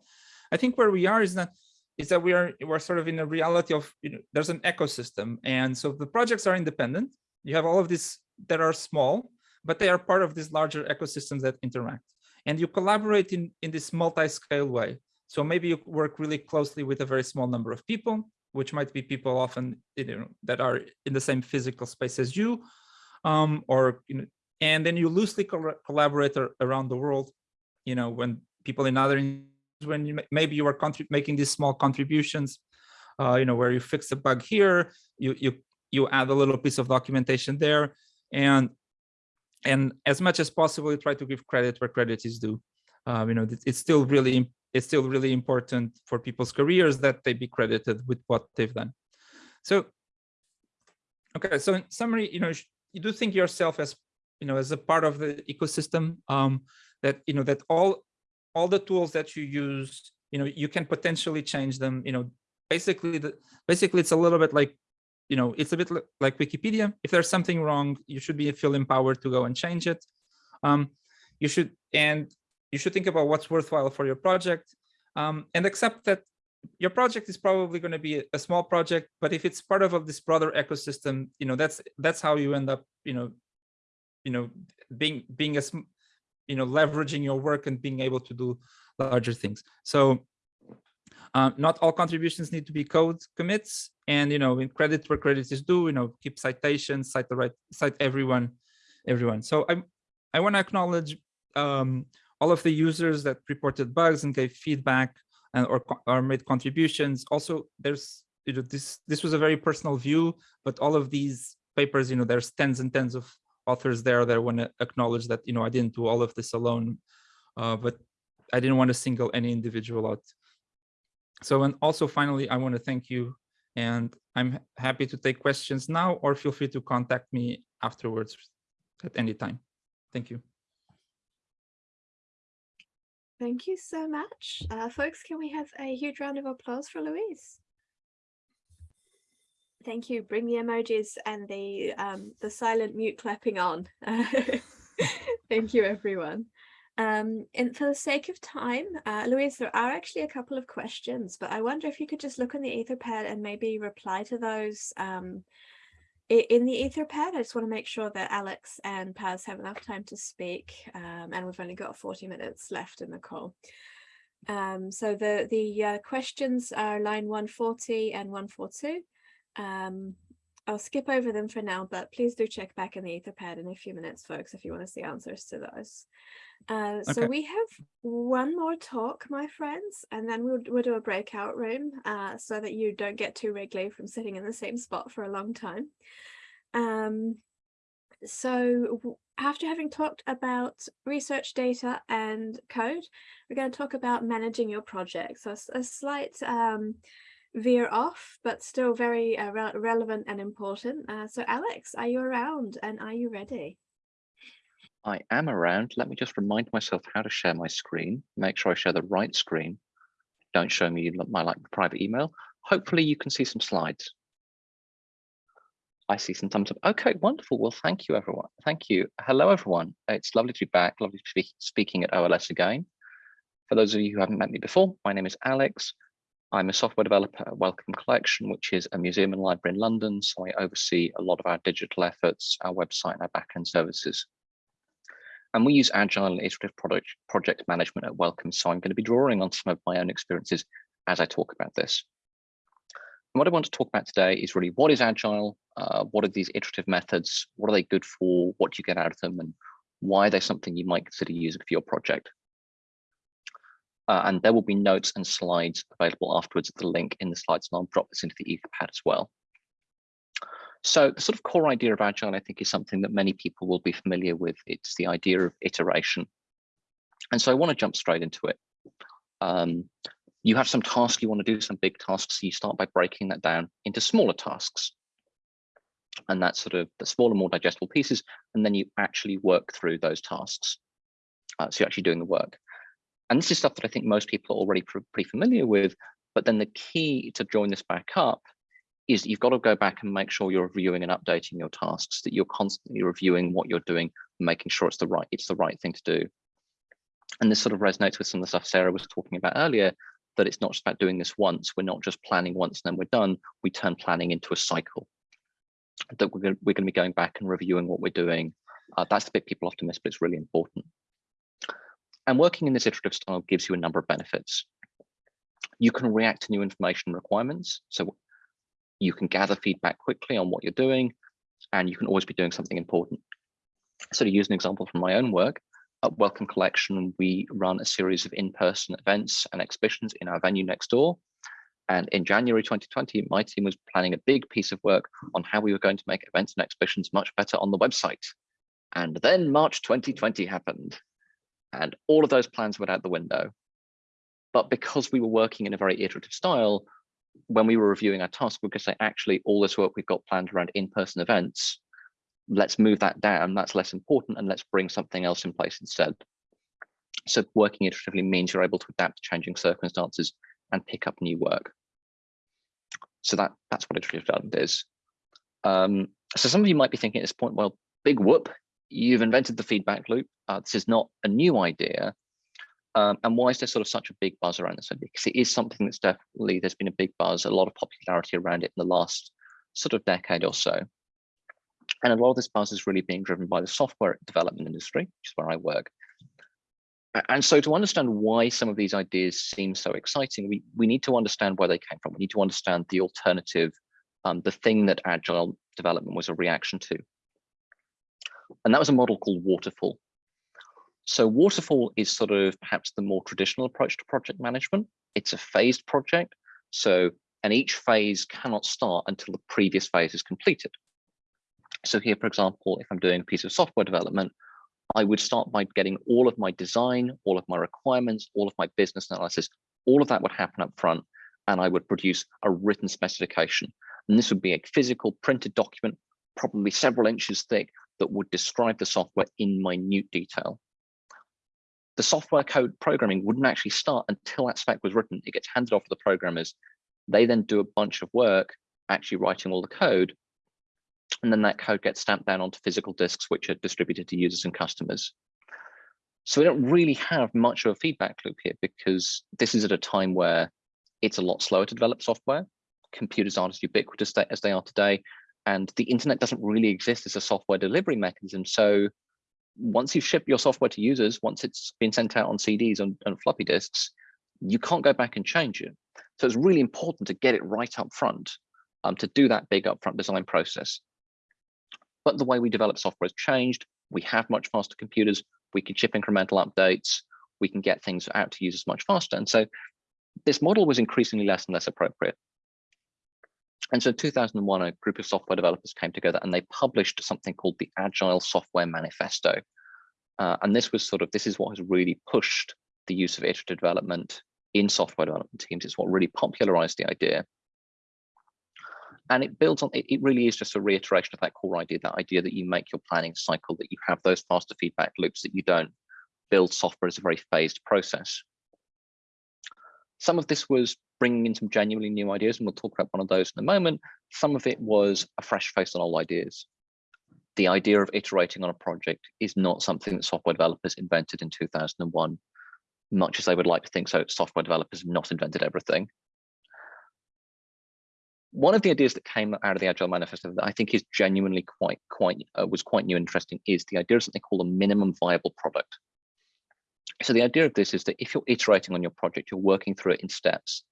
I think where we are is that is that we are we're sort of in a reality of you know there's an ecosystem and so the projects are independent you have all of these that are small but they are part of these larger ecosystems that interact and you collaborate in in this multi-scale way so maybe you work really closely with a very small number of people which might be people often you know, that are in the same physical space as you, um, or you know, and then you loosely co collaborate around the world. You know, when people in other when you maybe you are making these small contributions, uh, you know, where you fix a bug here, you you you add a little piece of documentation there, and and as much as possible, you try to give credit where credit is due. Um, you know, it's still really it's still really important for people's careers that they be credited with what they've done. So, okay, so in summary, you know, you do think yourself as, you know, as a part of the ecosystem um, that, you know, that all, all the tools that you use, you know, you can potentially change them, you know, basically, the, basically it's a little bit like, you know, it's a bit like Wikipedia. If there's something wrong, you should be feel empowered to go and change it. Um, you should, and you should think about what's worthwhile for your project um, and accept that your project is probably going to be a small project, but if it's part of this broader ecosystem, you know, that's that's how you end up, you know, you know, being being a, you know, leveraging your work and being able to do larger things. So um, not all contributions need to be code commits, and you know, in credit where credit is due, you know, keep citations, cite the right, cite everyone, everyone. So I I want to acknowledge um, all of the users that reported bugs and gave feedback and or, or made contributions. Also, there's you know this this was a very personal view, but all of these papers, you know, there's tens and tens of authors there that want to acknowledge that you know I didn't do all of this alone, uh, but I didn't want to single any individual out. So and also finally, I want to thank you, and I'm happy to take questions now, or feel free to contact me afterwards at any time. Thank you. Thank you so much. Uh, folks, can we have a huge round of applause for Luis? Thank you. Bring the emojis and the um, the silent mute clapping on. Thank you, everyone. Um, and for the sake of time, uh, Luis, there are actually a couple of questions, but I wonder if you could just look on the Etherpad and maybe reply to those um, in the Etherpad, I just want to make sure that Alex and Paz have enough time to speak, um, and we've only got 40 minutes left in the call. Um, so the, the uh, questions are line 140 and 142. Um, I'll skip over them for now, but please do check back in the Etherpad in a few minutes, folks, if you want to see answers to those. Uh, okay. So we have one more talk, my friends, and then we'll, we'll do a breakout room uh, so that you don't get too wriggly from sitting in the same spot for a long time. Um, so after having talked about research data and code, we're going to talk about managing your project. So a slight um, veer off, but still very uh, re relevant and important. Uh, so Alex, are you around and are you ready? I am around. Let me just remind myself how to share my screen. Make sure I share the right screen. Don't show me my like private email. Hopefully you can see some slides. I see some thumbs up. Okay, wonderful. Well, thank you, everyone. Thank you. Hello, everyone. It's lovely to be back. Lovely to be speaking at OLS again. For those of you who haven't met me before, my name is Alex. I'm a software developer at Wellcome Collection, which is a museum and library in London. So I oversee a lot of our digital efforts, our website, and our backend services. And we use agile and iterative product, project management at Wellcome. So I'm going to be drawing on some of my own experiences as I talk about this. And what I want to talk about today is really what is agile, uh, what are these iterative methods, what are they good for, what do you get out of them, and why are they something you might consider using for your project. Uh, and there will be notes and slides available afterwards at the link in the slides, and I'll drop this into the Etherpad as well. So the sort of core idea of Agile, I think, is something that many people will be familiar with. It's the idea of iteration. And so I want to jump straight into it. Um, you have some task you want to do, some big tasks. So you start by breaking that down into smaller tasks. And that's sort of the smaller, more digestible pieces. And then you actually work through those tasks. Uh, so you're actually doing the work. And this is stuff that I think most people are already pr pretty familiar with. But then the key to drawing this back up is you've got to go back and make sure you're reviewing and updating your tasks, that you're constantly reviewing what you're doing, making sure it's the right, it's the right thing to do. And this sort of resonates with some of the stuff Sara was talking about earlier, that it's not just about doing this once. We're not just planning once and then we're done. We turn planning into a cycle. That we're going, we're going to be going back and reviewing what we're doing. Uh, that's the bit people often miss, but it's really important. And working in this iterative style gives you a number of benefits. You can react to new information requirements. So you can gather feedback quickly on what you're doing, and you can always be doing something important. So to use an example from my own work, at Wellcome Collection, we run a series of in-person events and exhibitions in our venue next door. And in January 2020, my team was planning a big piece of work on how we were going to make events and exhibitions much better on the website. And then March 2020 happened, and all of those plans went out the window. But because we were working in a very iterative style, when we were reviewing our task, we could say, actually, all this work we've got planned around in-person events let's move that down. That's less important, and let's bring something else in place instead. So working iteratively means you're able to adapt to changing circumstances and pick up new work. So that that's what iterative development is. Um, so some of you might be thinking at this point, well, big whoop, you've invented the feedback loop. Uh, this is not a new idea. Um, and why is there sort of such a big buzz around this idea? Because it is something that's definitely, there's been a big buzz, a lot of popularity around it in the last sort of decade or so. And a lot of this buzz is really being driven by the software development industry, which is where I work. And so to understand why some of these ideas seem so exciting, we, we need to understand where they came from. We need to understand the alternative, um, the thing that agile development was a reaction to. And that was a model called waterfall. So waterfall is sort of perhaps the more traditional approach to project management. It's a phased project. So, and each phase cannot start until the previous phase is completed. So here, for example, if I'm doing a piece of software development, I would start by getting all of my design, all of my requirements, all of my business analysis, all of that would happen up front, and I would produce a written specification. And this would be a physical printed document, probably several inches thick, that would describe the software in minute detail. The software code programming wouldn't actually start until that spec was written. It gets handed off to the programmers. They then do a bunch of work actually writing all the code and then that code gets stamped down onto physical disks, which are distributed to users and customers. So we don't really have much of a feedback loop here because this is at a time where it's a lot slower to develop software. Computers aren't as ubiquitous as they are today. And the internet doesn't really exist as a software delivery mechanism. So once you've shipped your software to users, once it's been sent out on CDs and, and floppy disks, you can't go back and change it. So it's really important to get it right up front um, to do that big upfront design process. But the way we develop software has changed. We have much faster computers. We can ship incremental updates. We can get things out to users much faster. And so this model was increasingly less and less appropriate. And so in 2001, a group of software developers came together and they published something called the Agile Software Manifesto. Uh, and this was sort of, this is what has really pushed the use of iterative development in software development teams. It's what really popularized the idea. And it builds on, it, it really is just a reiteration of that core idea, that idea that you make your planning cycle, that you have those faster feedback loops, that you don't build software as a very phased process. Some of this was bringing in some genuinely new ideas, and we'll talk about one of those in a moment. Some of it was a fresh face on old ideas. The idea of iterating on a project is not something that software developers invented in 2001, much as they would like to think so. Software developers have not invented everything. One of the ideas that came out of the Agile Manifesto that I think is genuinely quite, quite, uh, was quite new and interesting is the idea of something called a minimum viable product. So the idea of this is that if you're iterating on your project, you're working through it in steps,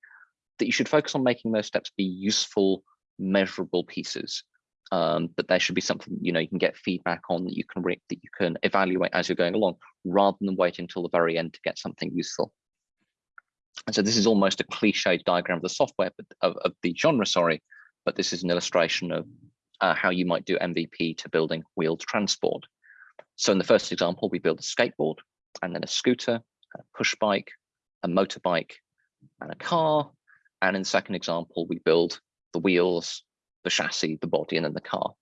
that you should focus on making those steps be useful, measurable pieces. Um, but there should be something you know you can get feedback on that you can that you can evaluate as you're going along, rather than waiting until the very end to get something useful. And so this is almost a cliched diagram of the software, but of, of the genre, sorry, but this is an illustration of uh, how you might do MVP to building wheeled transport. So in the first example, we build a skateboard and then a scooter, a push bike, a motorbike, and a car. And in the second example, we build the wheels, the chassis, the body, and then the car.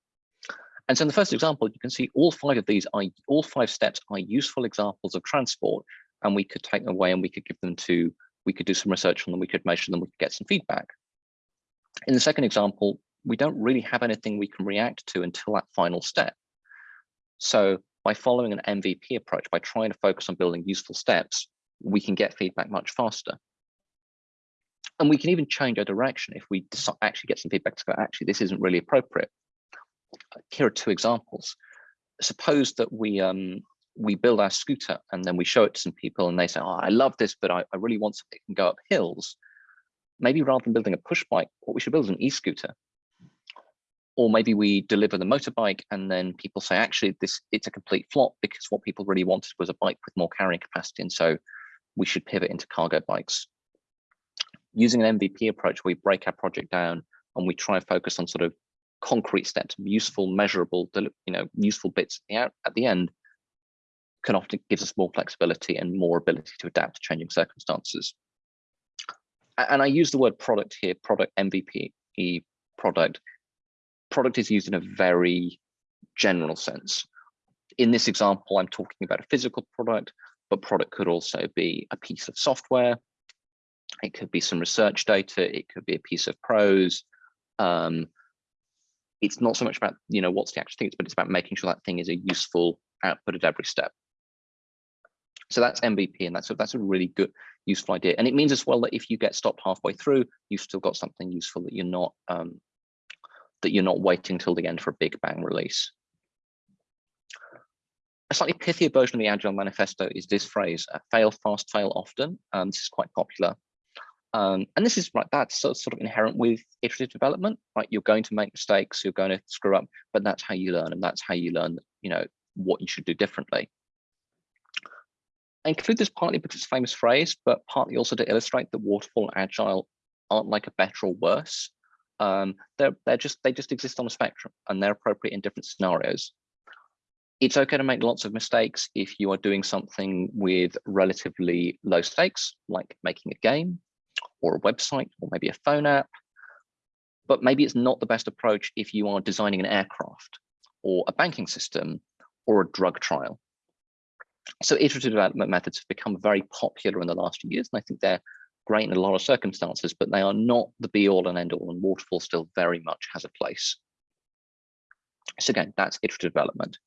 And so in the first example, you can see all five of these are all five steps are useful examples of transport, and we could take them away and we could give them to, we could do some research on them, we could measure them, we could get some feedback. In the second example, we don't really have anything we can react to until that final step. So by following an MVP approach, by trying to focus on building useful steps, we can get feedback much faster. And we can even change our direction if we actually get some feedback to go, actually, this isn't really appropriate. Here are two examples. Suppose that we um, we build our scooter and then we show it to some people and they say, oh, I love this, but I, I really want something that can go up hills. Maybe rather than building a push bike, what we should build is an e-scooter or maybe we deliver the motorbike and then people say actually this it's a complete flop because what people really wanted was a bike with more carrying capacity and so we should pivot into cargo bikes using an mvp approach we break our project down and we try and focus on sort of concrete steps useful measurable you know useful bits at the end can often gives us more flexibility and more ability to adapt to changing circumstances and i use the word product here product mvp product product is used in a very general sense. In this example, I'm talking about a physical product, but product could also be a piece of software. It could be some research data. It could be a piece of prose. Um, it's not so much about, you know, what's the actual thing, but it's about making sure that thing is a useful output at every step. So that's MVP, and that's a, that's a really good, useful idea. And it means as well that if you get stopped halfway through, you've still got something useful that you're not um, that you're not waiting till the end for a big bang release. A slightly pithier version of the Agile Manifesto is this phrase, fail fast, fail often. Um, this is quite popular. Um, and this is right, that's sort of inherent with iterative development, right? You're going to make mistakes, you're going to screw up, but that's how you learn, and that's how you learn, you know, what you should do differently. I include this partly because it's a famous phrase, but partly also to illustrate that waterfall and agile aren't like a better or worse um, they're they're just they just exist on a spectrum and they're appropriate in different scenarios. It's okay to make lots of mistakes if you are doing something with relatively low stakes, like making a game or a website or maybe a phone app. But maybe it's not the best approach if you are designing an aircraft or a banking system or a drug trial. So iterative development methods have become very popular in the last few years, and I think they're great in a lot of circumstances, but they are not the be all and end all, and waterfall still very much has a place. So again, that's iterative development.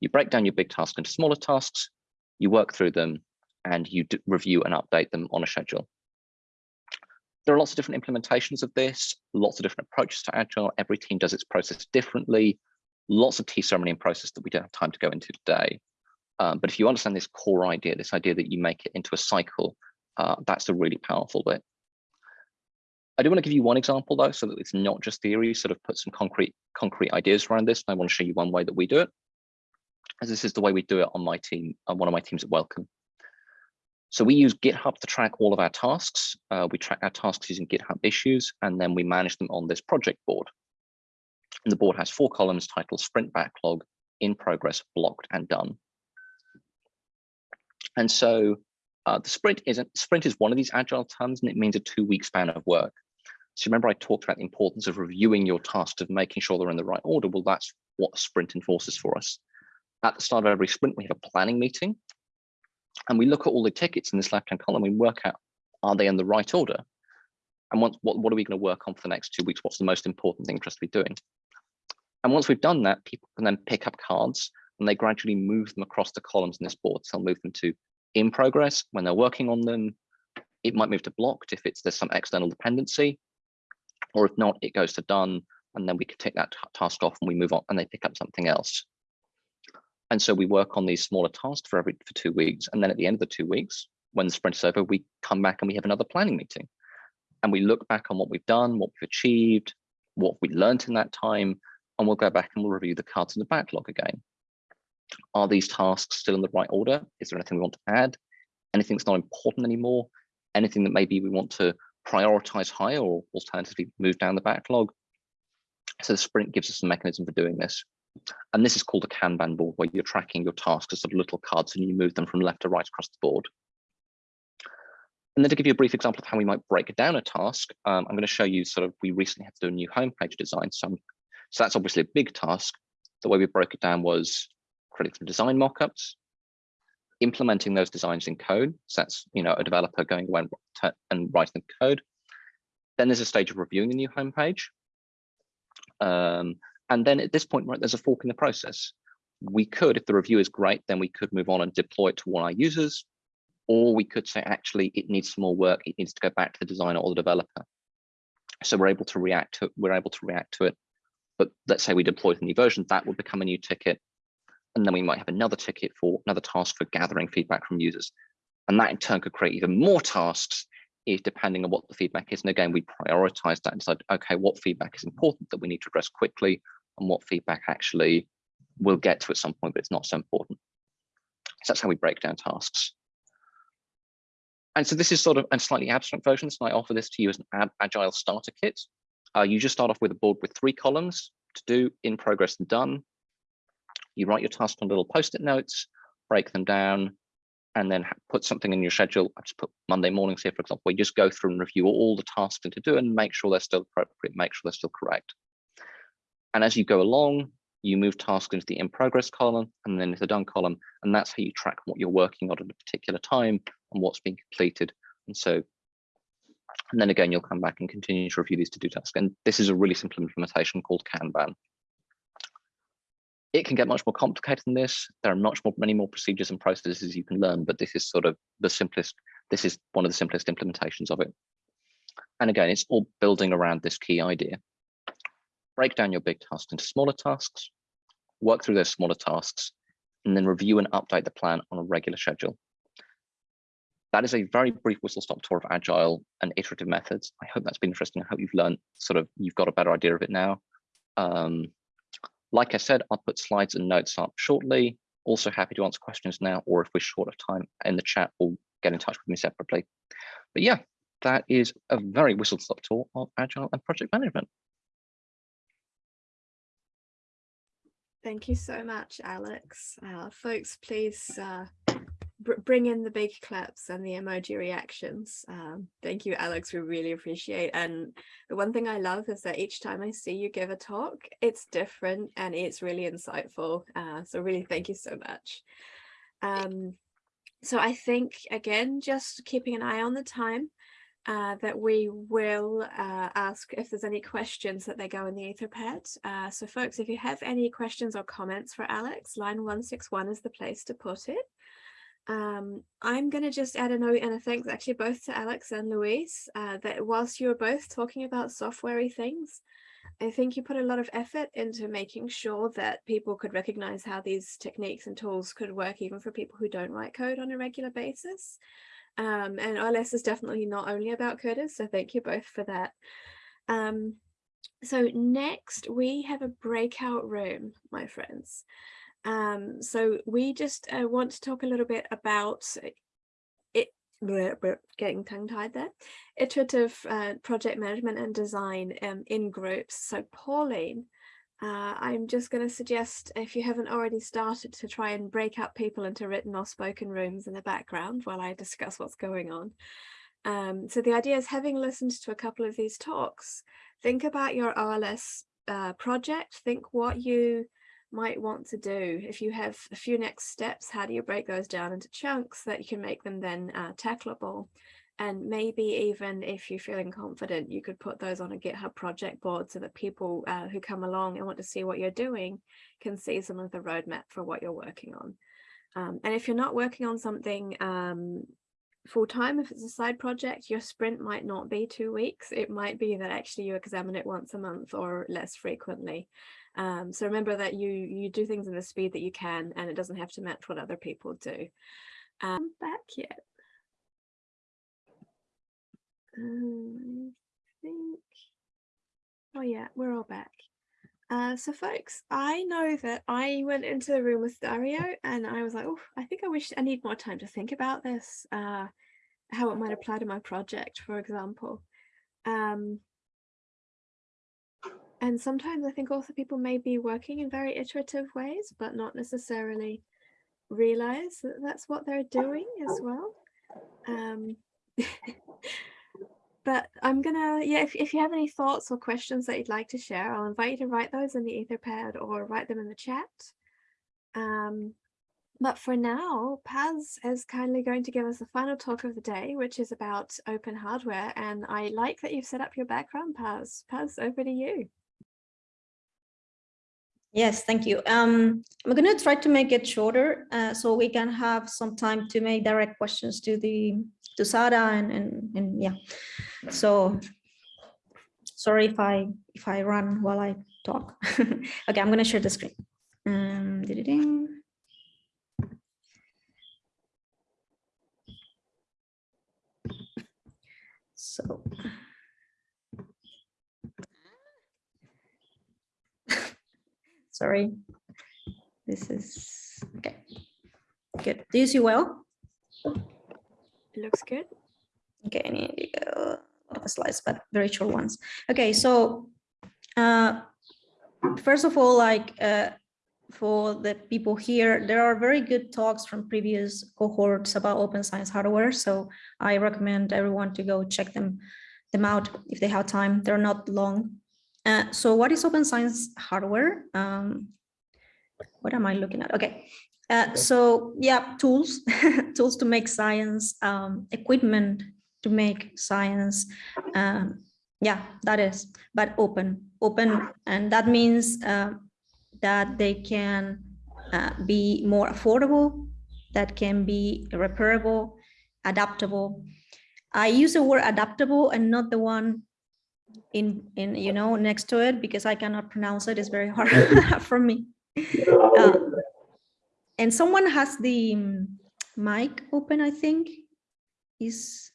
You break down your big tasks into smaller tasks, you work through them, and you review and update them on a schedule. There are lots of different implementations of this, lots of different approaches to Agile. Every team does its process differently, lots of tea ceremony and process that we don't have time to go into today. Um, but if you understand this core idea, this idea that you make it into a cycle uh, that's the really powerful bit. I do want to give you one example though, so that it's not just theory, sort of put some concrete concrete ideas around this. And I want to show you one way that we do it, as this is the way we do it on my team, on one of my teams at Wellcome. So we use GitHub to track all of our tasks. Uh, we track our tasks using GitHub issues, and then we manage them on this project board. And the board has four columns titled Sprint Backlog, In Progress, Blocked, and Done. And so uh, the sprint is a, sprint is one of these agile terms, and it means a two-week span of work. So remember I talked about the importance of reviewing your tasks, of making sure they're in the right order. Well, that's what a sprint enforces for us. At the start of every sprint, we have a planning meeting, and we look at all the tickets in this left-hand column. We work out, are they in the right order? And what, what, what are we going to work on for the next two weeks? What's the most important thing for us to be doing? And once we've done that, people can then pick up cards and they gradually move them across the columns in this board. So they'll move them to in progress when they're working on them. It might move to blocked if it's there's some external dependency, or if not, it goes to done, and then we can take that task off and we move on and they pick up something else. And so we work on these smaller tasks for every for two weeks. And then at the end of the two weeks, when the sprint is over, we come back and we have another planning meeting. And we look back on what we've done, what we've achieved, what we learned in that time, and we'll go back and we'll review the cards in the backlog again. Are these tasks still in the right order? Is there anything we want to add? Anything that's not important anymore? Anything that maybe we want to prioritize higher or alternatively move down the backlog? So the sprint gives us a mechanism for doing this. And this is called a Kanban board where you're tracking your tasks as sort of little cards and you move them from left to right across the board. And then to give you a brief example of how we might break down a task, um, I'm going to show you sort of, we recently had to do a new homepage design. So, so that's obviously a big task. The way we broke it down was creating some design mockups, implementing those designs in code. So that's, you know, a developer going away and, and writing the code. Then there's a stage of reviewing the new homepage. Um, and then at this point, right, there's a fork in the process. We could, if the review is great, then we could move on and deploy it to one of our users, or we could say, actually, it needs some more work. It needs to go back to the designer or the developer. So we're able to react to we're able to react to it. But let's say we deploy the new version, that would become a new ticket. And then we might have another ticket for another task for gathering feedback from users. And that in turn could create even more tasks if depending on what the feedback is. And again, we prioritize that and decide, okay, what feedback is important that we need to address quickly and what feedback actually we'll get to at some point, but it's not so important. So that's how we break down tasks. And so this is sort of a slightly abstract version. So I offer this to you as an agile starter kit. Uh, you just start off with a board with three columns to do in progress and done. You write your task on little post-it notes, break them down, and then put something in your schedule. I just put Monday mornings here, for example, where you just go through and review all the tasks to do and make sure they're still appropriate, make sure they're still correct. And as you go along, you move tasks into the in progress column and then into the done column. And that's how you track what you're working on at a particular time and what's being completed. And so, and then again, you'll come back and continue to review these to do tasks. And this is a really simple implementation called Kanban. It can get much more complicated than this. There are much more, many more procedures and processes you can learn, but this is sort of the simplest, this is one of the simplest implementations of it. And again, it's all building around this key idea break down your big tasks into smaller tasks, work through those smaller tasks, and then review and update the plan on a regular schedule. That is a very brief whistle stop tour of agile and iterative methods. I hope that's been interesting. I hope you've learned sort of, you've got a better idea of it now. Um, like I said, I'll put slides and notes up shortly. Also happy to answer questions now, or if we're short of time in the chat, we'll get in touch with me separately. But yeah, that is a very whistle stop tour of agile and project management. Thank you so much, Alex. Uh, folks, please uh, br bring in the big claps and the emoji reactions. Um, thank you, Alex. We really appreciate. And the one thing I love is that each time I see you give a talk, it's different and it's really insightful. Uh, so really, thank you so much. Um, so I think, again, just keeping an eye on the time uh, that we will uh, ask if there's any questions that they go in the Etherpad. Uh, so folks, if you have any questions or comments for Alex, line 161 is the place to put it. Um, I'm going to just add a note and a thanks actually both to Alex and Luis uh, that whilst you were both talking about softwarey things, I think you put a lot of effort into making sure that people could recognize how these techniques and tools could work even for people who don't write code on a regular basis. Um, and OLS is definitely not only about coders, so thank you both for that. Um, so next we have a breakout room, my friends. Um, so we just uh, want to talk a little bit about it. We're getting tongue tied there, iterative uh, project management and design um, in groups. So Pauline, uh, I'm just going to suggest if you haven't already started to try and break up people into written or spoken rooms in the background while I discuss what's going on. Um, so the idea is having listened to a couple of these talks, think about your OLS uh, project, think what you might want to do. If you have a few next steps, how do you break those down into chunks that you can make them then uh, tackleable? And maybe even if you're feeling confident, you could put those on a GitHub project board so that people uh, who come along and want to see what you're doing can see some of the roadmap for what you're working on. Um, and if you're not working on something um, full time, if it's a side project, your sprint might not be two weeks. It might be that actually you examine it once a month or less frequently. Um, so remember that you you do things in the speed that you can and it doesn't have to match what other people do. Um, back yet. Um, I think, oh yeah, we're all back. Uh, so folks, I know that I went into the room with Dario and I was like, oh, I think I wish I need more time to think about this, uh, how it might apply to my project, for example. Um, and sometimes I think also people may be working in very iterative ways, but not necessarily realize that that's what they're doing as well. Um, but I'm gonna, yeah, if, if you have any thoughts or questions that you'd like to share, I'll invite you to write those in the Etherpad or write them in the chat. Um, but for now, Paz is kindly going to give us the final talk of the day, which is about open hardware. And I like that you've set up your background, Paz. Paz, over to you. Yes, thank you. Um, I'm going to try to make it shorter uh, so we can have some time to make direct questions to the to Sara and, and, and yeah. So sorry if I if I run while I talk. okay, I'm going to share the screen. Um, did it in. So sorry. This is okay. Good. Do you see well? It looks good. Okay, I need a lot of slides, but very short ones. Okay, so uh, first of all, like uh, for the people here, there are very good talks from previous cohorts about open science hardware. So I recommend everyone to go check them them out if they have time. They're not long. Uh, so what is open science hardware? Um, what am I looking at? Okay, uh, so yeah, tools, tools to make science, um, equipment to make science. Um, yeah, that is, but open, open, and that means uh, that they can uh, be more affordable, that can be repairable, adaptable. I use the word adaptable and not the one in in you know next to it because I cannot pronounce it. It's very hard for me. Uh, and someone has the um, mic open, I think. Is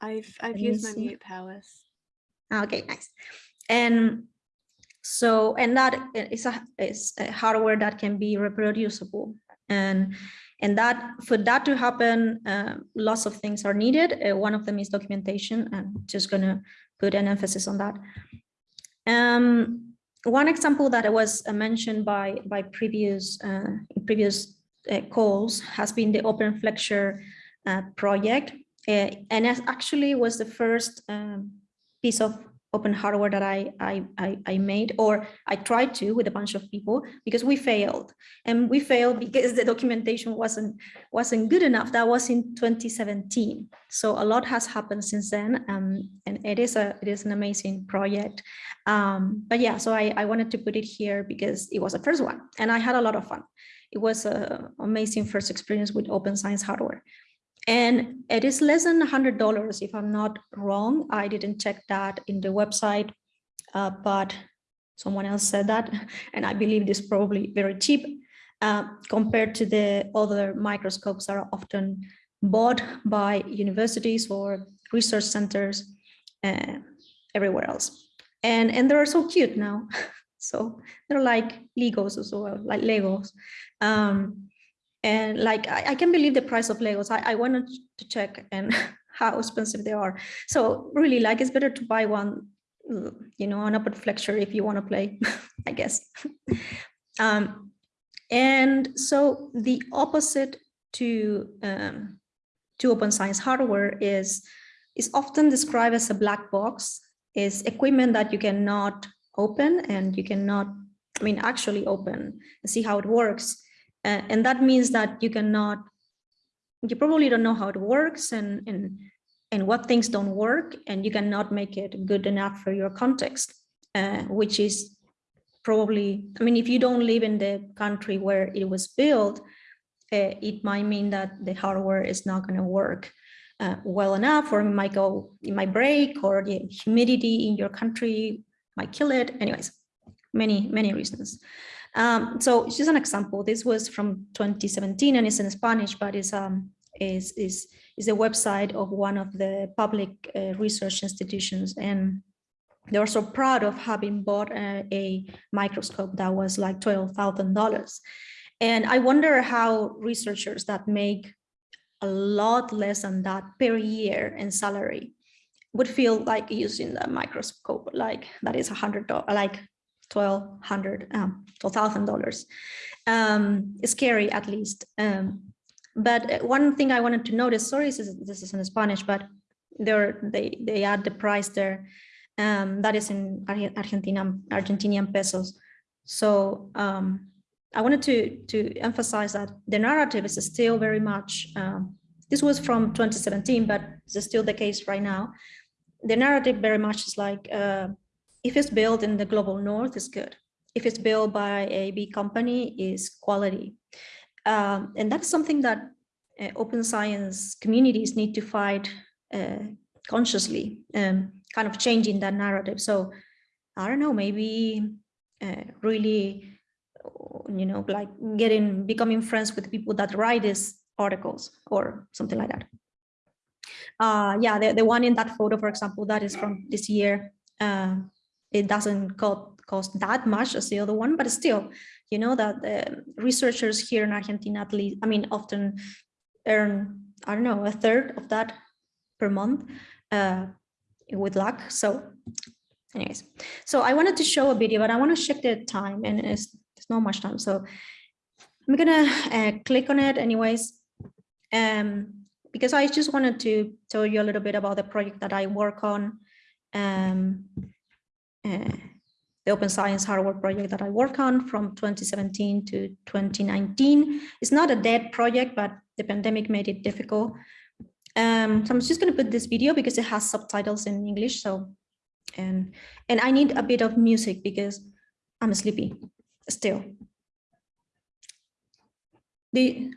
I've I've used my mute powers. Ah, okay, nice. And so and that is a is a hardware that can be reproducible and and that for that to happen uh, lots of things are needed uh, one of them is documentation i'm just going to put an emphasis on that um, one example that was uh, mentioned by by previous uh, previous uh, calls has been the OpenFlexure uh, project. Uh, and actually was the first um, piece of open hardware that I, I, I, I, made or I tried to with a bunch of people because we failed. And we failed because the documentation wasn't wasn't good enough. That was in 2017 so a lot has happened since then um, and it is a it is an amazing project. Um, but yeah so I, I wanted to put it here because it was the first one and I had a lot of fun. It was an amazing first experience with open science hardware. And it is less than $100 if I'm not wrong. I didn't check that in the website, uh, but someone else said that. And I believe this is probably very cheap uh, compared to the other microscopes that are often bought by universities or research centers uh, everywhere else. And, and they're so cute now. So they're like Legos as well, like Legos. Um, And like, I, I can believe the price of Legos. I, I wanted to check and how expensive they are. So really like, it's better to buy one, you know, an open flexure if you want to play, I guess. um, and so the opposite to, um, to open science hardware is, is often described as a black box, is equipment that you cannot open and you cannot, I mean, actually open and see how it works. Uh, and that means that you cannot, you probably don't know how it works and, and, and what things don't work, and you cannot make it good enough for your context, uh, which is probably, I mean, if you don't live in the country where it was built, uh, it might mean that the hardware is not going to work uh, well enough, or it might go, it might break, or the humidity in your country might kill it. Anyways, many, many reasons. Um, so it's just an example. This was from 2017 and it's in Spanish, but it's um is is is the website of one of the public uh, research institutions, and they were so proud of having bought a, a microscope that was like twelve thousand dollars. And I wonder how researchers that make a lot less than that per year in salary would feel like using the microscope like that is a hundred like twelve hundred um twelve thousand dollars. Um scary at least. Um but uh, one thing i wanted to notice sorry this is, this is in spanish but they they add the price there. Um that is in argentina argentinian pesos. So um i wanted to to emphasize that the narrative is still very much um, this was from 2017 but it's still the case right now. The narrative very much is like, uh, if it's built in the global north, it's good. If it's built by a big company, is quality. Um, and that's something that uh, open science communities need to fight uh, consciously, um, kind of changing that narrative. So I don't know, maybe uh, really, you know, like getting, becoming friends with people that write these articles or something like that uh, yeah, the, the one in that photo, for example, that is from this year. Uh, it doesn't cost, cost that much as the other one, but still, you know, that the researchers here in Argentina, at least, I mean, often earn, I don't know, a third of that per month uh, with luck. So anyways, so I wanted to show a video, but I want to check the time and it's, it's not much time. So I'm gonna uh, click on it anyways. Um, because I just wanted to tell you a little bit about the project that I work on, um, the open science hardware project that I work on from 2017 to 2019. It's not a dead project, but the pandemic made it difficult. Um, so I'm just going to put this video because it has subtitles in English. So, and and I need a bit of music because I'm sleepy still. The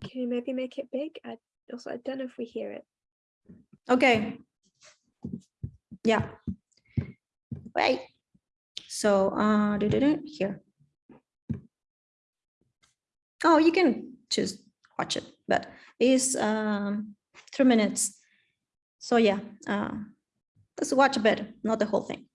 Can you maybe make it big? I also I don't know if we hear it. Okay. Yeah. Wait. So uh do, do, do, here. Oh, you can just watch it, but it's um three minutes. So yeah, uh let's watch a bit, not the whole thing.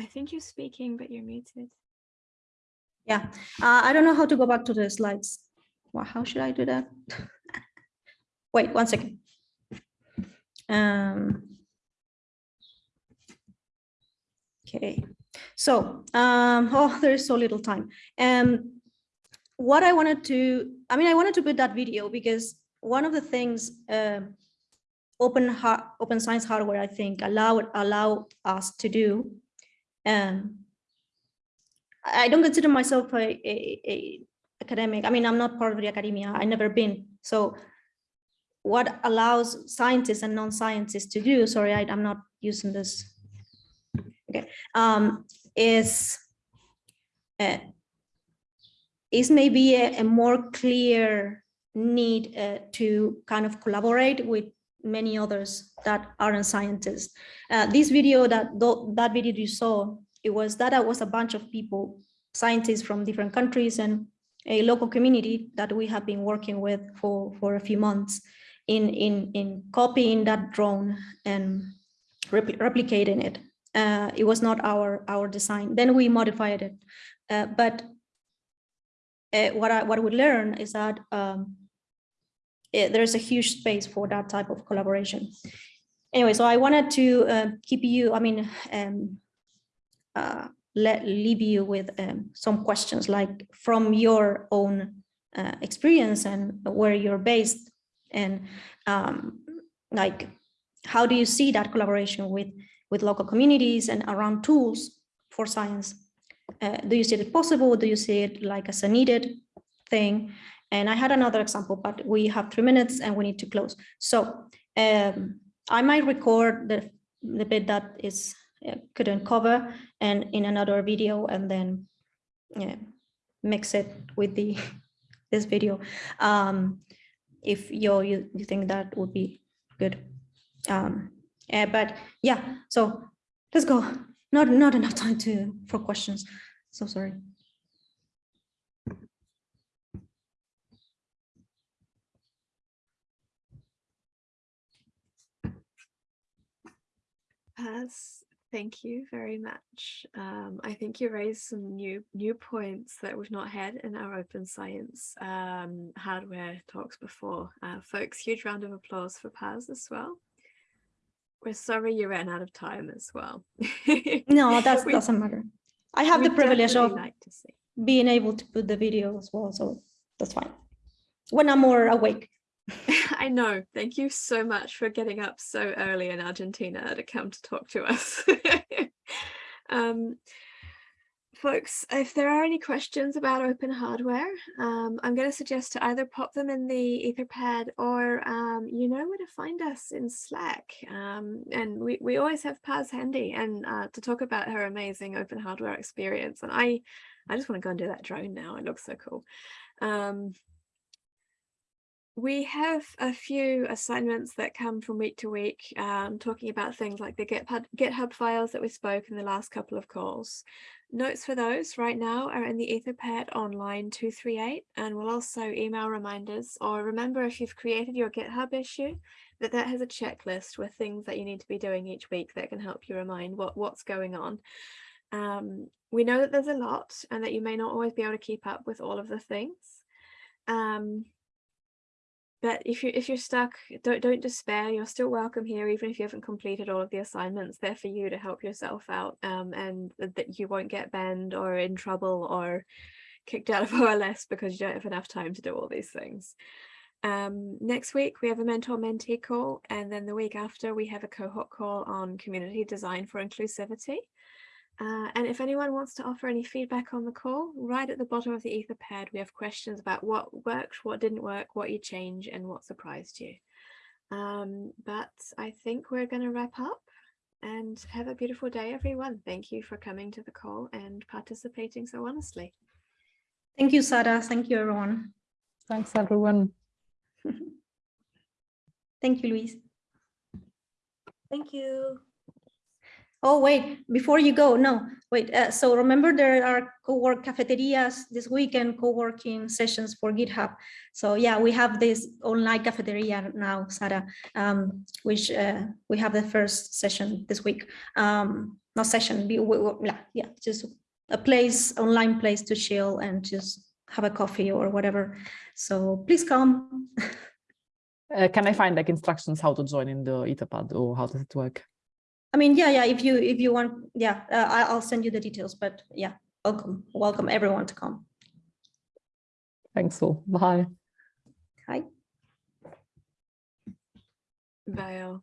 I think you're speaking, but you're muted. Yeah, uh, I don't know how to go back to the slides. Well, how should I do that? Wait, one second. Um, okay, so, um, oh, there is so little time. Um, what I wanted to, I mean, I wanted to put that video because one of the things uh, open open science hardware, I think, allow allow us to do. Um, I don't consider myself a, a, a academic. I mean, I'm not part of the academia. I never been. So what allows scientists and non-scientists to do, sorry, I, am not using this. Okay, um, is uh, is maybe a, a more clear need uh, to kind of collaborate with many others that aren't scientists. Uh, this video that that video you saw, it was that was a bunch of people, scientists from different countries and a local community that we have been working with for, for a few months in, in, in copying that drone and repl replicating it. Uh, it was not our, our design. Then we modified it. Uh, but uh, what I what we learned is that um, it, there's a huge space for that type of collaboration. Anyway, so I wanted to uh, keep you, I mean, um, uh, let leave you with um, some questions like from your own uh, experience and where you're based and um, like how do you see that collaboration with with local communities and around tools for science? Uh, do you see it possible? Do you see it like as a needed thing and i had another example but we have three minutes and we need to close. So um, i might record the the bit that is uh, couldn't cover and in another video and then yeah, mix it with the this video. Um, if you, you think that would be good. Um, yeah, but yeah so let's go. Not not enough time to for questions. So sorry Paz, thank you very much. Um, I think you raised some new new points that we've not had in our open science um, hardware talks before. Uh, folks, huge round of applause for Paz as well. We're sorry you ran out of time as well. no, that doesn't matter i have the privilege of like being able to put the video as well so that's fine when i'm more awake I know. Thank you so much for getting up so early in Argentina to come to talk to us. um, folks, if there are any questions about open hardware, um, I'm going to suggest to either pop them in the Etherpad or um, you know where to find us in Slack. Um, and we, we always have Paz handy and uh, to talk about her amazing open hardware experience. And I, I just want to go and do that drone now. It looks so cool. We have a few assignments that come from week to week, um, talking about things like the GitHub, GitHub files that we spoke in the last couple of calls. Notes for those right now are in the Etherpad online 238 and we'll also email reminders or remember if you've created your GitHub issue that that has a checklist with things that you need to be doing each week that can help you remind what, what's going on. Um, we know that there's a lot and that you may not always be able to keep up with all of the things. Um, but if you if you're stuck don't don't despair you're still welcome here even if you haven't completed all of the assignments they're for you to help yourself out um, and that you won't get banned or in trouble or kicked out of OLS because you don't have enough time to do all these things. Um, next week we have a mentor mentee call and then the week after we have a cohort call on community design for inclusivity uh, and if anyone wants to offer any feedback on the call, right at the bottom of the Etherpad, we have questions about what worked, what didn't work, what you change, and what surprised you. Um, but I think we're going to wrap up and have a beautiful day, everyone. Thank you for coming to the call and participating so honestly. thank you sara thank you everyone Thanks, everyone. thank you luis Thank you. Oh, wait, before you go, no, wait. Uh, so remember there are co-work cafeterias this weekend, co-working sessions for GitHub. So yeah, we have this online cafeteria now, Sara, um, which uh, we have the first session this week. Um, not session, we, we, we- yeah, yeah, just a place, online place to chill and just have a coffee or whatever. So please come. Uh, can I find like instructions how to join in the Etherpad or how does it work? I mean, yeah, yeah, if you, if you want, yeah, uh, I, I'll send you the details, but yeah, welcome, welcome everyone to come. Thanks all. Bye. Hi. Bye all.